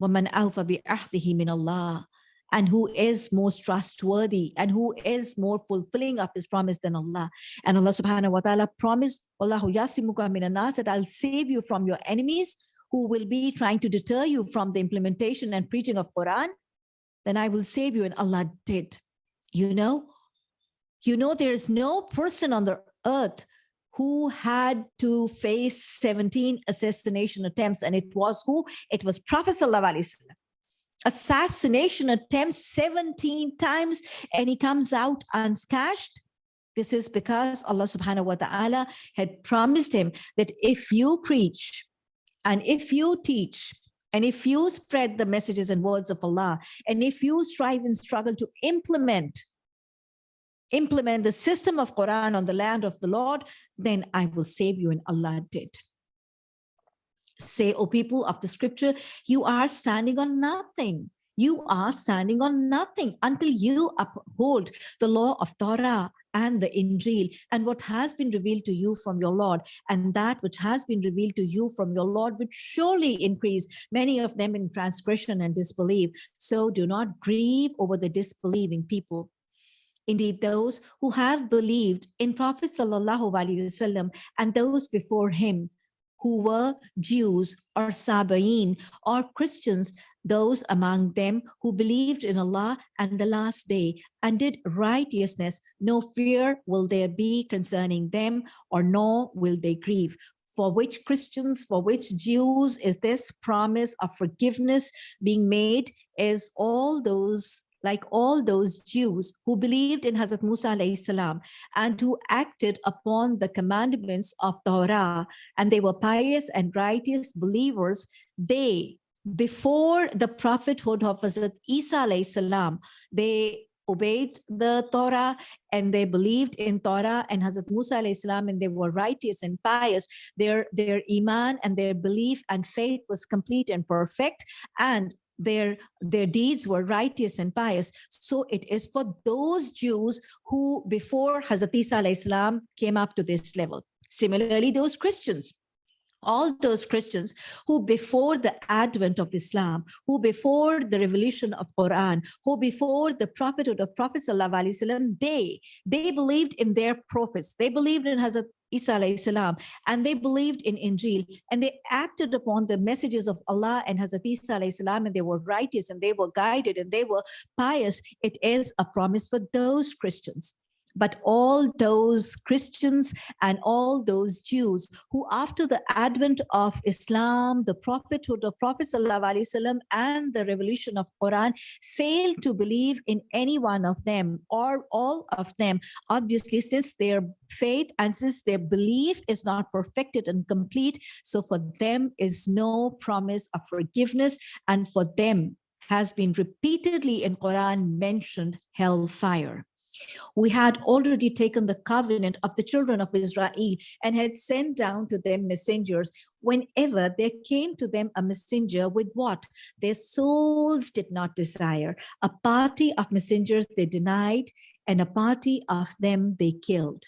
وَمَنْ أَوْفَ بِأَحْدِهِ مِنَ اللَّهِ and who is most trustworthy and who is more fulfilling of his promise than Allah. And Allah subhanahu wa ta'ala promised, Allahu yasimuka minanas, that I'll save you from your enemies who will be trying to deter you from the implementation and preaching of Quran. Then I will save you. And Allah did. You know, you know, there is no person on the earth who had to face 17 assassination attempts. And it was who? It was Prophet Assassination attempts 17 times and he comes out unscathed. This is because Allah subhanahu wa ta'ala had promised him that if you preach and if you teach and if you spread the messages and words of Allah, and if you strive and struggle to implement implement the system of Quran on the land of the Lord, then I will save you. And Allah did. Say, O people of the scripture, you are standing on nothing. You are standing on nothing until you uphold the law of Torah and the Injil and what has been revealed to you from your Lord and that which has been revealed to you from your Lord would surely increase many of them in transgression and disbelief. So do not grieve over the disbelieving people. Indeed, those who have believed in Prophet Wasallam and those before him who were Jews or Sabaean or Christians, those among them who believed in Allah and the last day and did righteousness, no fear will there be concerning them or nor will they grieve. For which Christians, for which Jews is this promise of forgiveness being made is all those like all those Jews who believed in Hazrat Musa salam and who acted upon the commandments of Torah and they were pious and righteous believers, they, before the prophethood of Hazrat Isa salam, they obeyed the Torah and they believed in Torah and Hazrat Musa salam and they were righteous and pious. Their, their iman and their belief and faith was complete and perfect. And their their deeds were righteous and pious so it is for those jews who before hazrat isa islam came up to this level similarly those christians all those Christians who before the advent of Islam, who before the revelation of Quran, who before the prophethood of Prophet Sallallahu they, they believed in their prophets. They believed in Hazrat Isa salam, and they believed in Injil and they acted upon the messages of Allah and Hazrat Isa salam, and they were righteous and they were guided and they were pious. It is a promise for those Christians but all those Christians and all those Jews who after the advent of Islam, the prophethood of Prophet ﷺ and the revolution of Quran failed to believe in any one of them or all of them, obviously since their faith and since their belief is not perfected and complete, so for them is no promise of forgiveness and for them has been repeatedly in Quran mentioned hellfire. We had already taken the covenant of the children of Israel and had sent down to them messengers whenever there came to them a messenger with what their souls did not desire. A party of messengers they denied and a party of them they killed.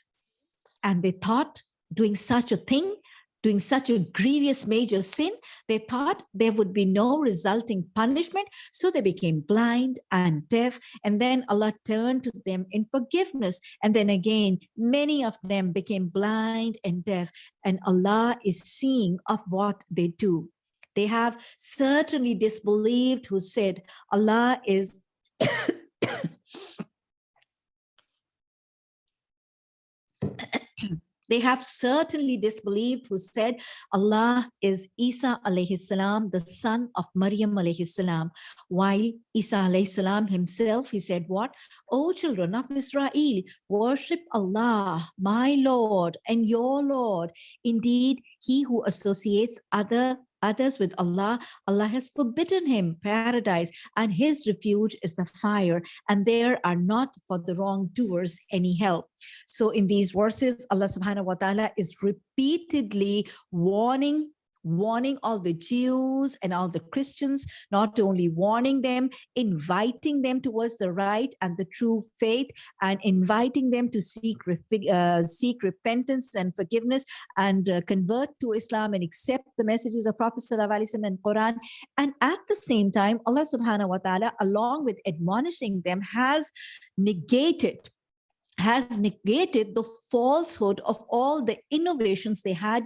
And they thought doing such a thing doing such a grievous major sin, they thought there would be no resulting punishment. So they became blind and deaf. And then Allah turned to them in forgiveness. And then again, many of them became blind and deaf. And Allah is seeing of what they do. They have certainly disbelieved who said Allah is They have certainly disbelieved who said Allah is Isa alayhi salam, the son of Maryam alayhi salam. While Isa alayhi salam himself, he said what? O children of Israel, worship Allah, my Lord and your Lord. Indeed, he who associates other others with Allah, Allah has forbidden him paradise and his refuge is the fire and there are not for the wrongdoers any help. So in these verses, Allah subhanahu wa ta'ala is repeatedly warning warning all the Jews and all the Christians, not only warning them, inviting them towards the right and the true faith and inviting them to seek, uh, seek repentance and forgiveness and uh, convert to Islam and accept the messages of Prophet and Quran. And at the same time, Allah subhanahu wa ta'ala, along with admonishing them, has negated has negated the falsehood of all the innovations they had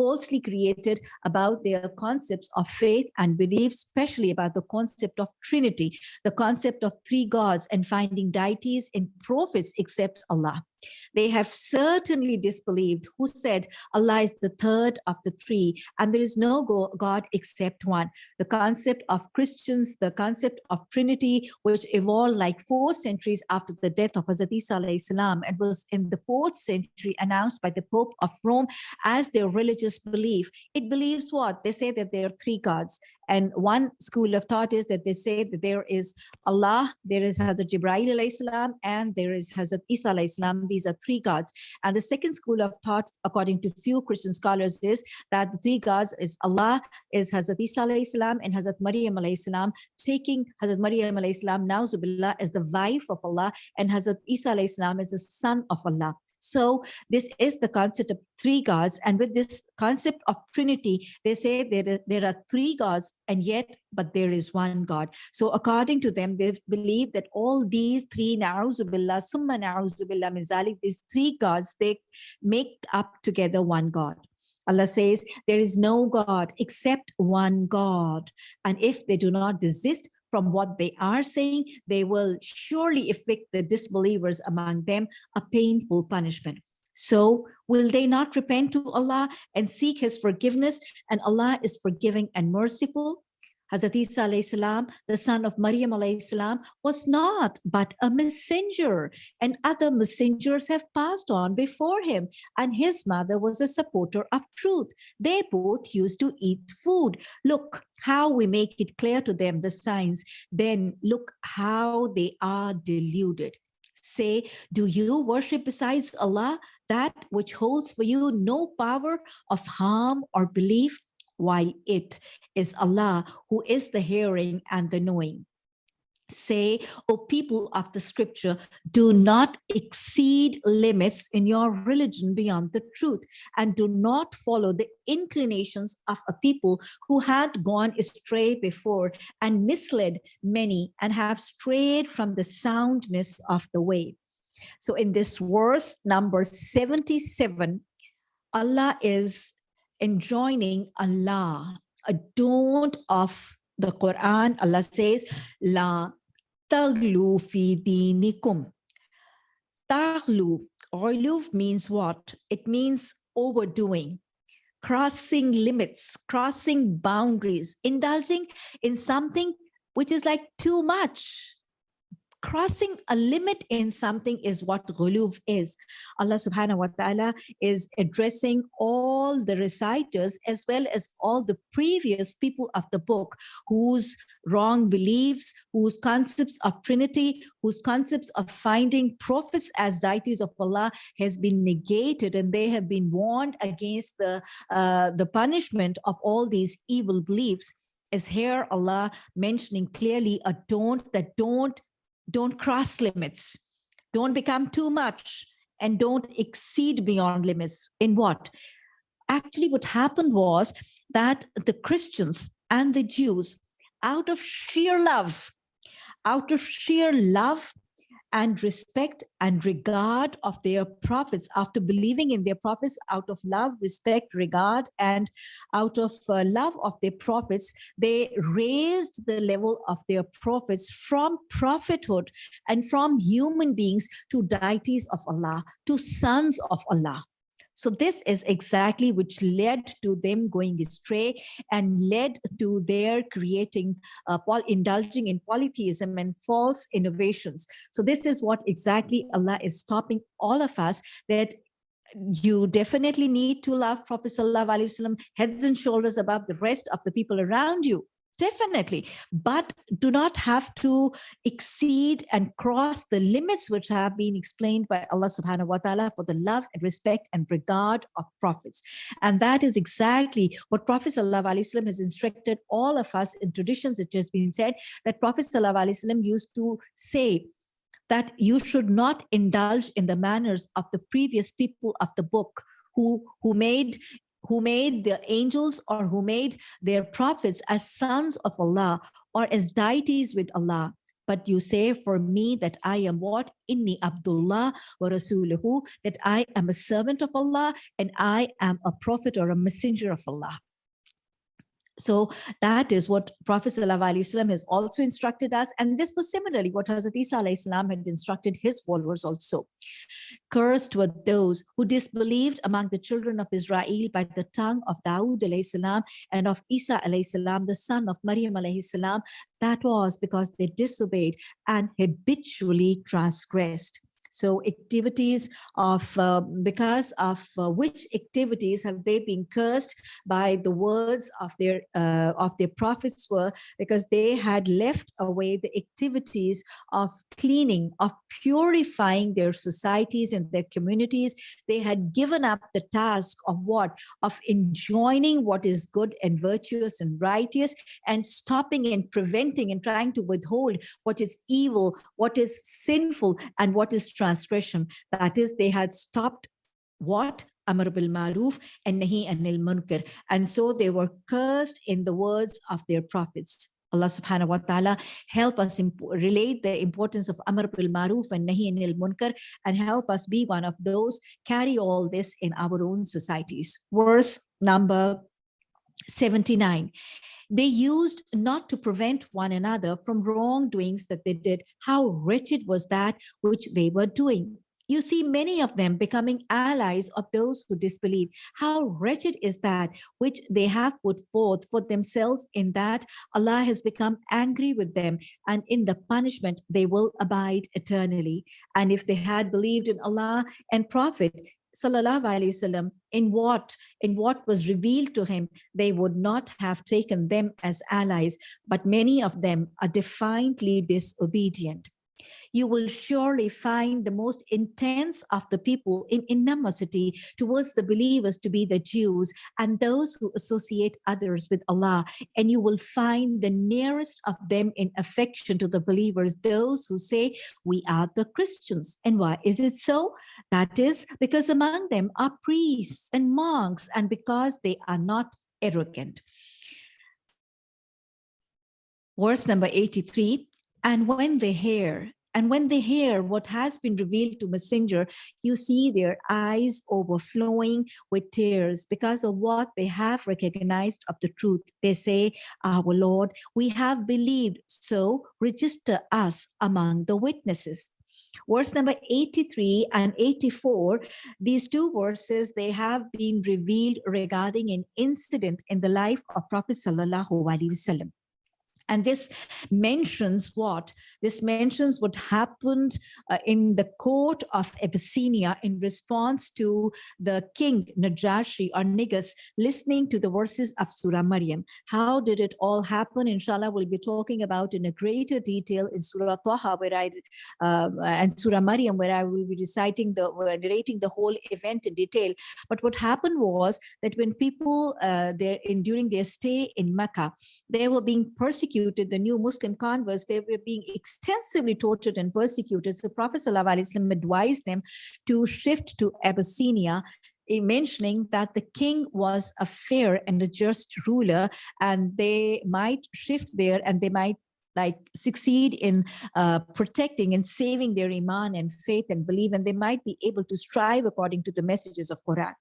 falsely created about their concepts of faith and belief, especially about the concept of Trinity, the concept of three gods and finding deities in prophets except Allah. They have certainly disbelieved who said Allah is the third of the three and there is no God except one. The concept of Christians, the concept of Trinity, which evolved like four centuries after the death of Hazrat Isa and was in the fourth century announced by the Pope of Rome as their religious belief. It believes what? They say that there are three gods and one school of thought is that they say that there is Allah, there is Hazrat Jibreel salam, and there is Hazrat Isa salam. These are three gods. And the second school of thought, according to few Christian scholars, is that the three gods is Allah, is Hazrat Isa salam, and Hazrat Maryam salam, taking Hazrat Maryam salam, Nauzubillah, as the wife of Allah, and Hazrat Isa salam as the son of Allah. So this is the concept of three gods. And with this concept of Trinity, they say there, there are three gods and yet, but there is one God. So according to them, they believe that all these three, na'uzubillah, summa na'uzubillah, minzalik, these three gods, they make up together one God. Allah says, there is no God except one God. And if they do not desist from what they are saying, they will surely inflict the disbelievers among them a painful punishment. So will they not repent to Allah and seek his forgiveness and Allah is forgiving and merciful? Hazrat Isa salam, the son of Maryam salam, was not but a messenger and other messengers have passed on before him and his mother was a supporter of truth. They both used to eat food. Look how we make it clear to them the signs, then look how they are deluded. Say, do you worship besides Allah that which holds for you no power of harm or belief? While it is Allah who is the hearing and the knowing. Say, O people of the scripture, do not exceed limits in your religion beyond the truth and do not follow the inclinations of a people who had gone astray before and misled many and have strayed from the soundness of the way. So in this verse number 77, Allah is enjoining Allah, a don't of the Quran, Allah says, La taglu fi dinikum. Taglu, ghuluv means what? It means overdoing, crossing limits, crossing boundaries, indulging in something which is like too much, crossing a limit in something is what ghuluv is. Allah subhanahu wa ta'ala is addressing all the reciters as well as all the previous people of the book whose wrong beliefs, whose concepts of Trinity, whose concepts of finding prophets as deities of Allah has been negated and they have been warned against the, uh, the punishment of all these evil beliefs is here Allah mentioning clearly a don't that don't don't cross limits, don't become too much, and don't exceed beyond limits. In what? Actually, what happened was that the Christians and the Jews, out of sheer love, out of sheer love and respect and regard of their prophets after believing in their prophets out of love respect regard and out of uh, love of their prophets they raised the level of their prophets from prophethood and from human beings to deities of allah to sons of allah so this is exactly which led to them going astray and led to their creating, uh, indulging in polytheism and false innovations. So this is what exactly Allah is stopping all of us that you definitely need to love Prophet Sallallahu Alaihi Wasallam heads and shoulders above the rest of the people around you definitely but do not have to exceed and cross the limits which have been explained by allah subhanahu wa ta'ala for the love and respect and regard of prophets. And that is exactly what prophet sallallahu has instructed all of us in traditions. It has been said that prophet sallallahu used to say that you should not indulge in the manners of the previous people of the book who who made who made the angels or who made their prophets as sons of Allah or as deities with Allah. but you say for me that I am what? Inni Abdullah wa Rasuluhu, that I am a servant of Allah and I am a prophet or a messenger of Allah. So that is what Prophet ﷺ has also instructed us. And this was similarly what Hazrat Isa ﷺ had instructed his followers also. Cursed were those who disbelieved among the children of Israel by the tongue of Dawood ﷺ and of Isa ﷺ, the son of Maryam ﷺ. That was because they disobeyed and habitually transgressed. So activities of, uh, because of uh, which activities have they been cursed by the words of their, uh, of their prophets were because they had left away the activities of cleaning, of purifying their societies and their communities. They had given up the task of what? Of enjoining what is good and virtuous and righteous and stopping and preventing and trying to withhold what is evil, what is sinful, and what is transgression. That is, they had stopped what? Amr bil Maruf and Nahi anil Munkar. And so they were cursed in the words of their prophets. Allah subhanahu wa ta'ala help us relate the importance of Amr bil Maruf and Nahi anil Munkar and help us be one of those, carry all this in our own societies. Verse number 79 they used not to prevent one another from wrongdoings that they did. How wretched was that which they were doing? You see many of them becoming allies of those who disbelieve. How wretched is that which they have put forth for themselves in that Allah has become angry with them and in the punishment they will abide eternally. And if they had believed in Allah and Prophet, sallallahu alaihi wasallam in what in what was revealed to him they would not have taken them as allies but many of them are defiantly disobedient you will surely find the most intense of the people in animosity towards the believers to be the Jews and those who associate others with Allah. And you will find the nearest of them in affection to the believers, those who say, we are the Christians. And why is it so? That is because among them are priests and monks and because they are not arrogant. Verse number 83, and when they hear and when they hear what has been revealed to messenger, you see their eyes overflowing with tears because of what they have recognized of the truth. They say, our Lord, we have believed, so register us among the witnesses. Verse number 83 and 84, these two verses, they have been revealed regarding an incident in the life of Prophet Sallallahu Alaihi Wasallam. And this mentions what? This mentions what happened uh, in the court of Abyssinia in response to the king Najashi or Negus listening to the verses of Surah Maryam. How did it all happen? Inshallah, we'll be talking about in a greater detail in Surah Taha where I, uh, and Surah Maryam where I will be reciting the, uh, narrating the whole event in detail. But what happened was that when people uh, there in during their stay in Mecca, they were being persecuted persecuted, the new Muslim converts, they were being extensively tortured and persecuted. So Prophet ﷺ advised them to shift to Abyssinia eh, mentioning that the king was a fair and a just ruler and they might shift there and they might like succeed in uh, protecting and saving their iman and faith and belief and they might be able to strive according to the messages of Quran.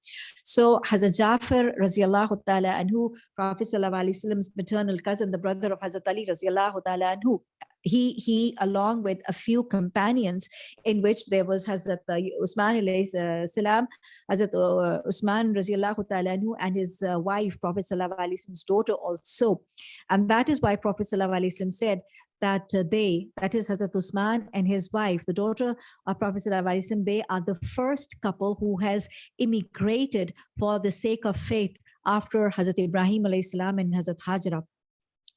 So Hazrat Jafar radiallahu ta'ala who Prophet sallallahu alaihi wasallam's maternal cousin, the brother of Hazrat Ali radiallahu ta'ala anhu, he he along with a few companions in which there was Hazrat uh, Usman alayhi salam Hazrat uh, Usman radiallahu ta'ala and his uh, wife Prophet sallallahu alaihi wasallam's daughter also and that is why Prophet sallallahu alaihi wasallam said that uh, they, that is Hazrat Usman and his wife, the daughter of Prophet Sallallahu they are the first couple who has immigrated for the sake of faith after Hazrat Ibrahim salam and Hazrat Hajra.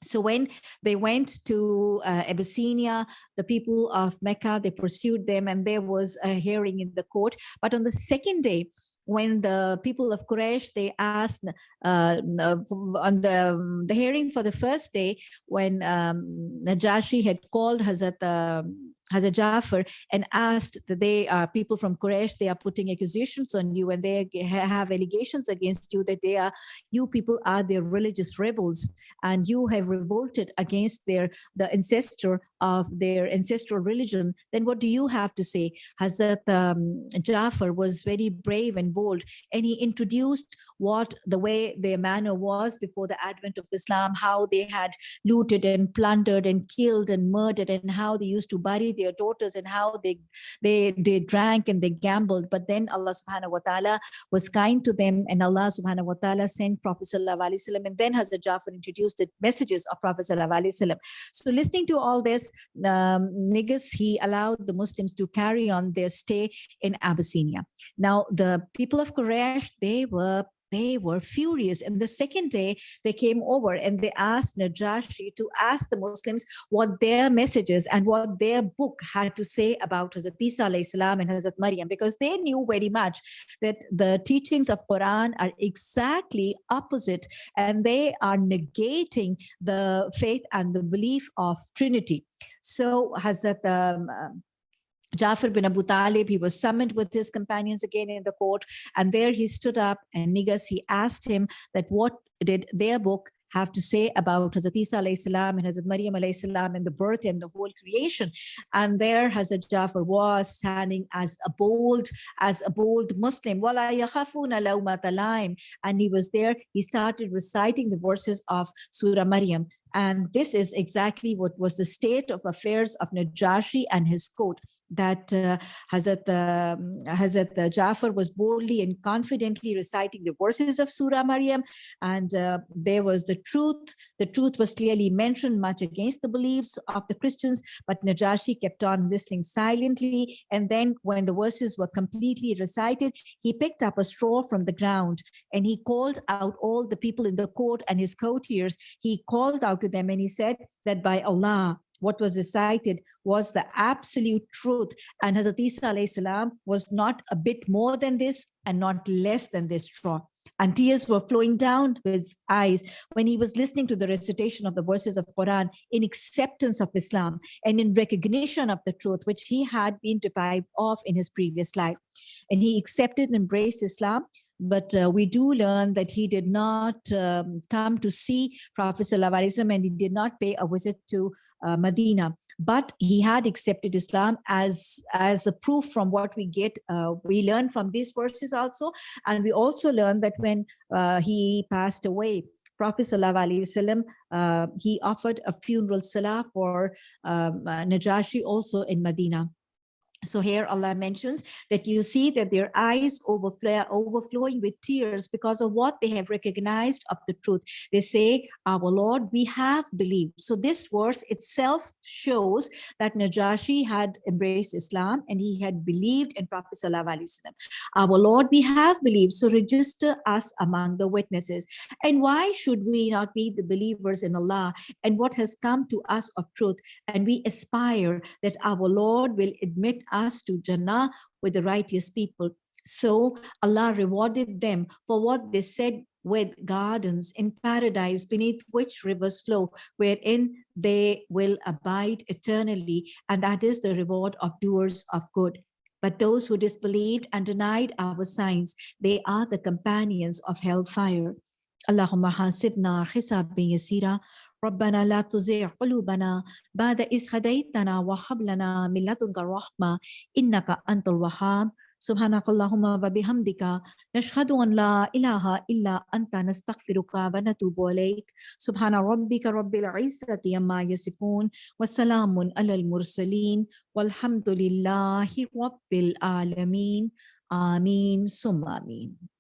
So when they went to uh, Abyssinia, the people of Mecca, they pursued them and there was a hearing in the court. But on the second day, when the people of Quraysh, they asked uh, on the, the hearing for the first day, when um, Najashi had called Hazrat um, Hazrat Jafar and asked that they are people from Quraysh, they are putting accusations on you and they have allegations against you that they are, you people are their religious rebels and you have revolted against their, the ancestor of their ancestral religion, then what do you have to say? Hazrat um, Jafar was very brave and bold, and he introduced what the way their manner was before the advent of Islam, how they had looted and plundered and killed and murdered, and how they used to bury daughters and how they they they drank and they gambled. But then Allah subhanahu wa ta'ala was kind to them, and Allah subhanahu wa ta'ala sent Prophet sallallahu alaihi and then Hazrat Jafar introduced the messages of Prophet sallallahu alaihi. So listening to all this, um, Negus, he allowed the Muslims to carry on their stay in Abyssinia. Now, the people of Quraysh, they were they were furious. And the second day, they came over and they asked Najashi to ask the Muslims what their messages and what their book had to say about Hazrat Isa salam and Hazrat Maryam, because they knew very much that the teachings of Quran are exactly opposite and they are negating the faith and the belief of Trinity. So Hazrat um, Jafar bin Abu Talib, he was summoned with his companions again in the court, and there he stood up and Negus, he asked him that what did their book have to say about Hazrat Isa salam and Hazrat Maryam salam and the birth and the whole creation. And there Hazrat Jafar was standing as a bold, as a bold Muslim. And he was there, he started reciting the verses of Surah Maryam. And this is exactly what was the state of affairs of Najashi and his court, that uh, Hazrat, uh, Hazrat Jafar was boldly and confidently reciting the verses of Surah Maryam. And uh, there was the truth. The truth was clearly mentioned much against the beliefs of the Christians, but Najashi kept on listening silently. And then when the verses were completely recited, he picked up a straw from the ground and he called out all the people in the court and his courtiers. He called out to them and he said that by Allah, what was recited was the absolute truth. And Hazrat Isa salam was not a bit more than this and not less than this straw. And tears were flowing down his eyes when he was listening to the recitation of the verses of Quran in acceptance of Islam and in recognition of the truth which he had been deprived of in his previous life. And he accepted and embraced Islam but uh, we do learn that he did not um, come to see Prophet Sallallahu and he did not pay a visit to uh, Medina, but he had accepted Islam as, as a proof from what we get, uh, we learn from these verses also. And we also learn that when uh, he passed away, Prophet Sallallahu uh, he offered a funeral salah for um, uh, Najashi also in Medina. So here Allah mentions that you see that their eyes overflow, overflowing with tears because of what they have recognized of the truth. They say, our Lord, we have believed. So this verse itself shows that Najashi had embraced Islam and he had believed in Prophet Sallallahu Our Lord, we have believed. So register us among the witnesses. And why should we not be the believers in Allah and what has come to us of truth? And we aspire that our Lord will admit us to Jannah with the righteous people. So Allah rewarded them for what they said with gardens in paradise beneath which rivers flow, wherein they will abide eternally. And that is the reward of doers of good. But those who disbelieved and denied our signs, they are the companions of hellfire. Allahumma hasibna hisabin yasira ربنا لا تزغ قلوبنا بعد إذ هديتنا وهب لنا من لدنك الرحمة إنك أنت الوهاب. سبحانك اللهم وبحمدك نشهد أن لا إله إلا أنت نستغفرك ونتوب إليك. سبحان ربك رب العزة عما يصفون وسلام على المرسلين والحمد لله رب العالمين. آمين ثم آمين.